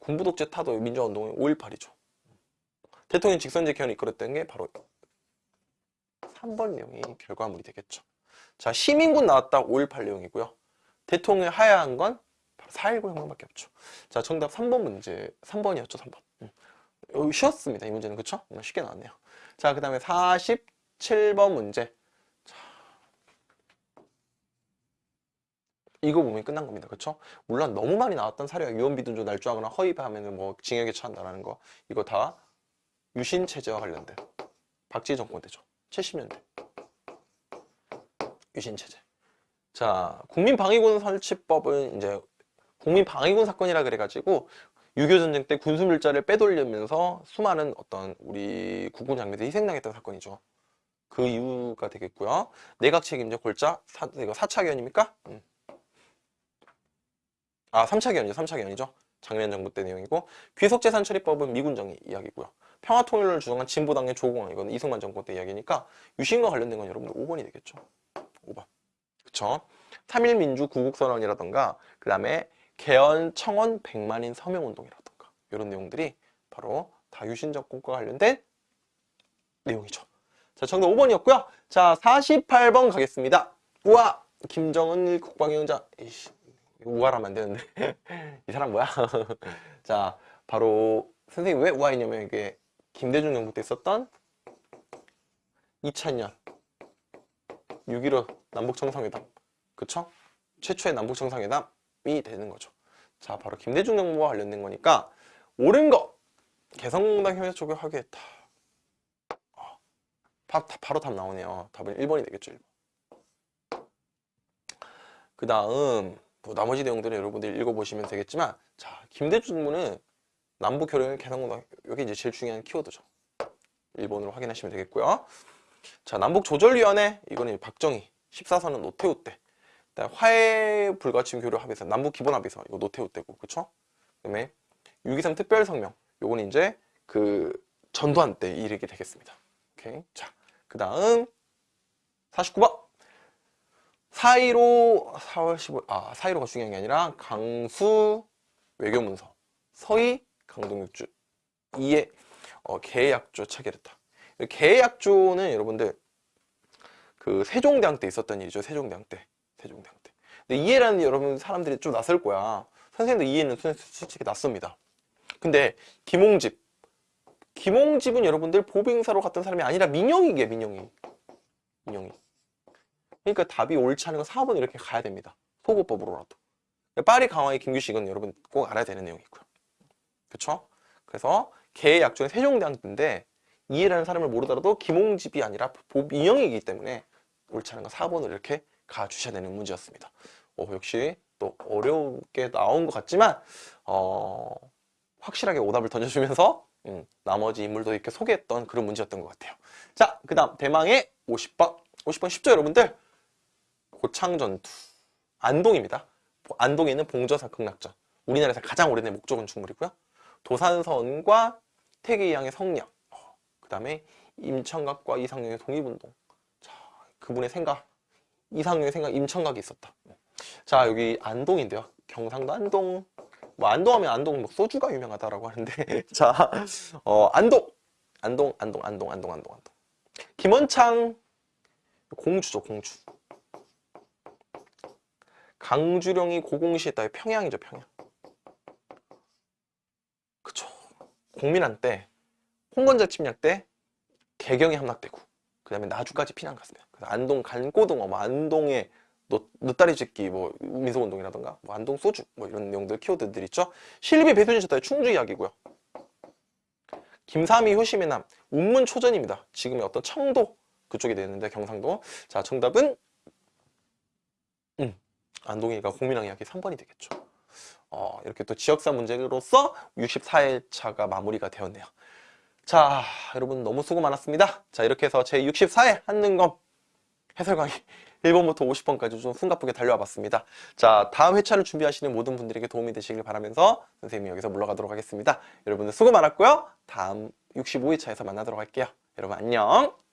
군부독재 타도 민주화운동은 5.18이죠. 대통령 직선제 개헌을 이끌었던 게 바로 3번 내용이 결과물이 되겠죠. 자, 시민군 나왔다 5.18 내용이고요. 대통령이 하야한 건 바로 4.19 혁명밖에 없죠. 자, 정답 3번 문제, 3번이었죠, 3번. 음. 여기 쉬웠습니다, 이 문제는. 그쵸? 음, 쉽게 나왔네요. 자, 그 다음에 47번 문제. 자, 이거 보면 끝난 겁니다. 그쵸? 물론 너무 많이 나왔던 사례가 유언비둔조 날조하거나 허위하면 뭐 징역에 처한다라는 거. 이거 다 유신체제와 관련된 박지희 정권 때죠. 70년대. 유신 체제. 자, 국민방위군 설치법은 이제 국민방위군 사건이라 그래가지고 6.25 전쟁 때 군수밀자를 빼돌리면서 수많은 어떤 우리 국군 장병들이 희생당했던 사건이죠. 그 이유가 되겠고요. 내각 책임자 골자 사, 이거 4차 개헌입니까? 음. 아 3차 개헌이죠. 3차 개헌이죠. 장면 정부 때 내용이고 귀속재산 처리법은 미군 정의 이야기고요. 평화통일을 주장한 진보당의 조공원 이건 이승만 정권 때 이야기니까 유신과 관련된 건 여러분들 5번이 되겠죠. 5번. 그쵸? 3.1민주 구국선언이라던가 그 다음에 개헌 청원 100만인 서명운동이라던가 이런 내용들이 바로 다 유신 정권과 관련된 내용이죠. 자, 정답 5번이었고요. 자, 48번 가겠습니다. 우와! 김정은 국방위원장. 이씨, 우아라면 안 되는데. 이 사람 뭐야? 자, 바로 선생님 왜 우아했냐면 이게 김대중 정부 때 있었던 2000년 6.15 남북정상회담. 그쵸? 최초의 남북정상회담이 되는 거죠. 자 바로 김대중 정부와 관련된 거니까 옳은 거! 개성공단 협약 쪽에 하겠다. 어, 바, 바로 답 나오네요. 답은 1번이 되겠죠 1번 그 다음 뭐 나머지 내용들은 여러분들이 읽어보시면 되겠지만 자 김대중 정부는 남북 교류의 개성공단 여기 이제 제일 중요한 키워드죠. 1번으로 확인하시면 되겠고요 자 남북조절위원회 이거는 박정희 14선은 노태우 때. 화해 불가침 교류 합의서 남북 기본 합의서 이거 노태우 때고 그쵸? 그다음에 6.23 특별 성명 요건 이제 그 전두환 때 이르게 되겠습니다. 오케이? 자그 다음 49번. 4.15 4월 15일 아 4.15가 중요한 게 아니라 강수 외교문서 서희 강동육주. 이에 어, 계약조 체결했다. 계약조는 여러분들 그 세종대왕 때 있었던 일이죠. 세종대왕 때. 세종대왕 때. 근데 이해라는 여러분 사람들이 좀 낯설 거야. 선생님도 이해는 솔- 솔직히 낯섭니다. 근데 김홍집 김홍집은 여러분들 보빙사로 갔던 사람이 아니라 민영이게 민영이. 민영이. 그러니까 답이 옳지 않은 건 4번 이렇게 가야 됩니다. 소고법으로라도. 파리 강화의 김규식은 여러분 꼭 알아야 되는 내용이고요. 그쵸? 그래서 계약조는 세종대왕 때인데 이해라는 사람을 모르더라도 김홍집이 아니라 보민영이기 때문에 옳지 않은 건 4번을 이렇게 가주셔야 되는 문제였습니다. 어, 역시 또 어렵게 나온 것 같지만 어, 확실하게 오답을 던져주면서 음, 나머지 인물도 이렇게 소개했던 그런 문제였던 것 같아요. 자, 그 다음 대망의 50번. 50번 쉽죠, 여러분들? 고창전투. 안동입니다. 안동에 있는 봉저사 극락전. 우리나라에서 가장 오래된 목조 건축물이고요. 도산선과 태계양의 성령. 그 다음에 임청각과 이상용의 독립운동. 자, 그분의 생각. 이상용의 생각, 임청각이 있었다. 자, 여기 안동인데요. 경상도 안동. 뭐 안동하면 안동 뭐 소주가 유명하다라고 하는데 자, 어, 안동. 안동, 안동, 안동, 안동, 안동, 안동. 김원창 공주죠, 공주. 강주령이 고공시했다. 평양이죠, 평양. 그쵸. 공민한 때, 홍건자 침략 때 개경이 함락되고, 그 다음에 나주까지 피난. 그래서 안동 간고등어, 뭐 안동의 노, 노다리 짓기, 뭐 민속운동이라던가, 뭐 안동 소주, 뭐 이런 내용들 키워드들 있죠. 실비 배순이셨다. 충주 이야기고요. 김삼이 효심의 남, 운문 초전입니다. 지금의 어떤 청도 그쪽이 되는데 경상도. 자, 정답은 음, 안동이가 공민왕 이야기 3번이 되겠죠. 어, 이렇게 또 지역사 문제로서 64회차가 마무리가 되었네요. 자, 여러분 너무 수고 많았습니다. 자, 이렇게 해서 제 64회 한능검 해설 강의 1번부터 50번까지 좀 숨가쁘게 달려와 봤습니다. 자, 다음 회차를 준비하시는 모든 분들에게 도움이 되시길 바라면서 선생님이 여기서 물러가도록 하겠습니다. 여러분들 수고 많았고요. 다음 65회차에서 만나도록 할게요. 여러분 안녕!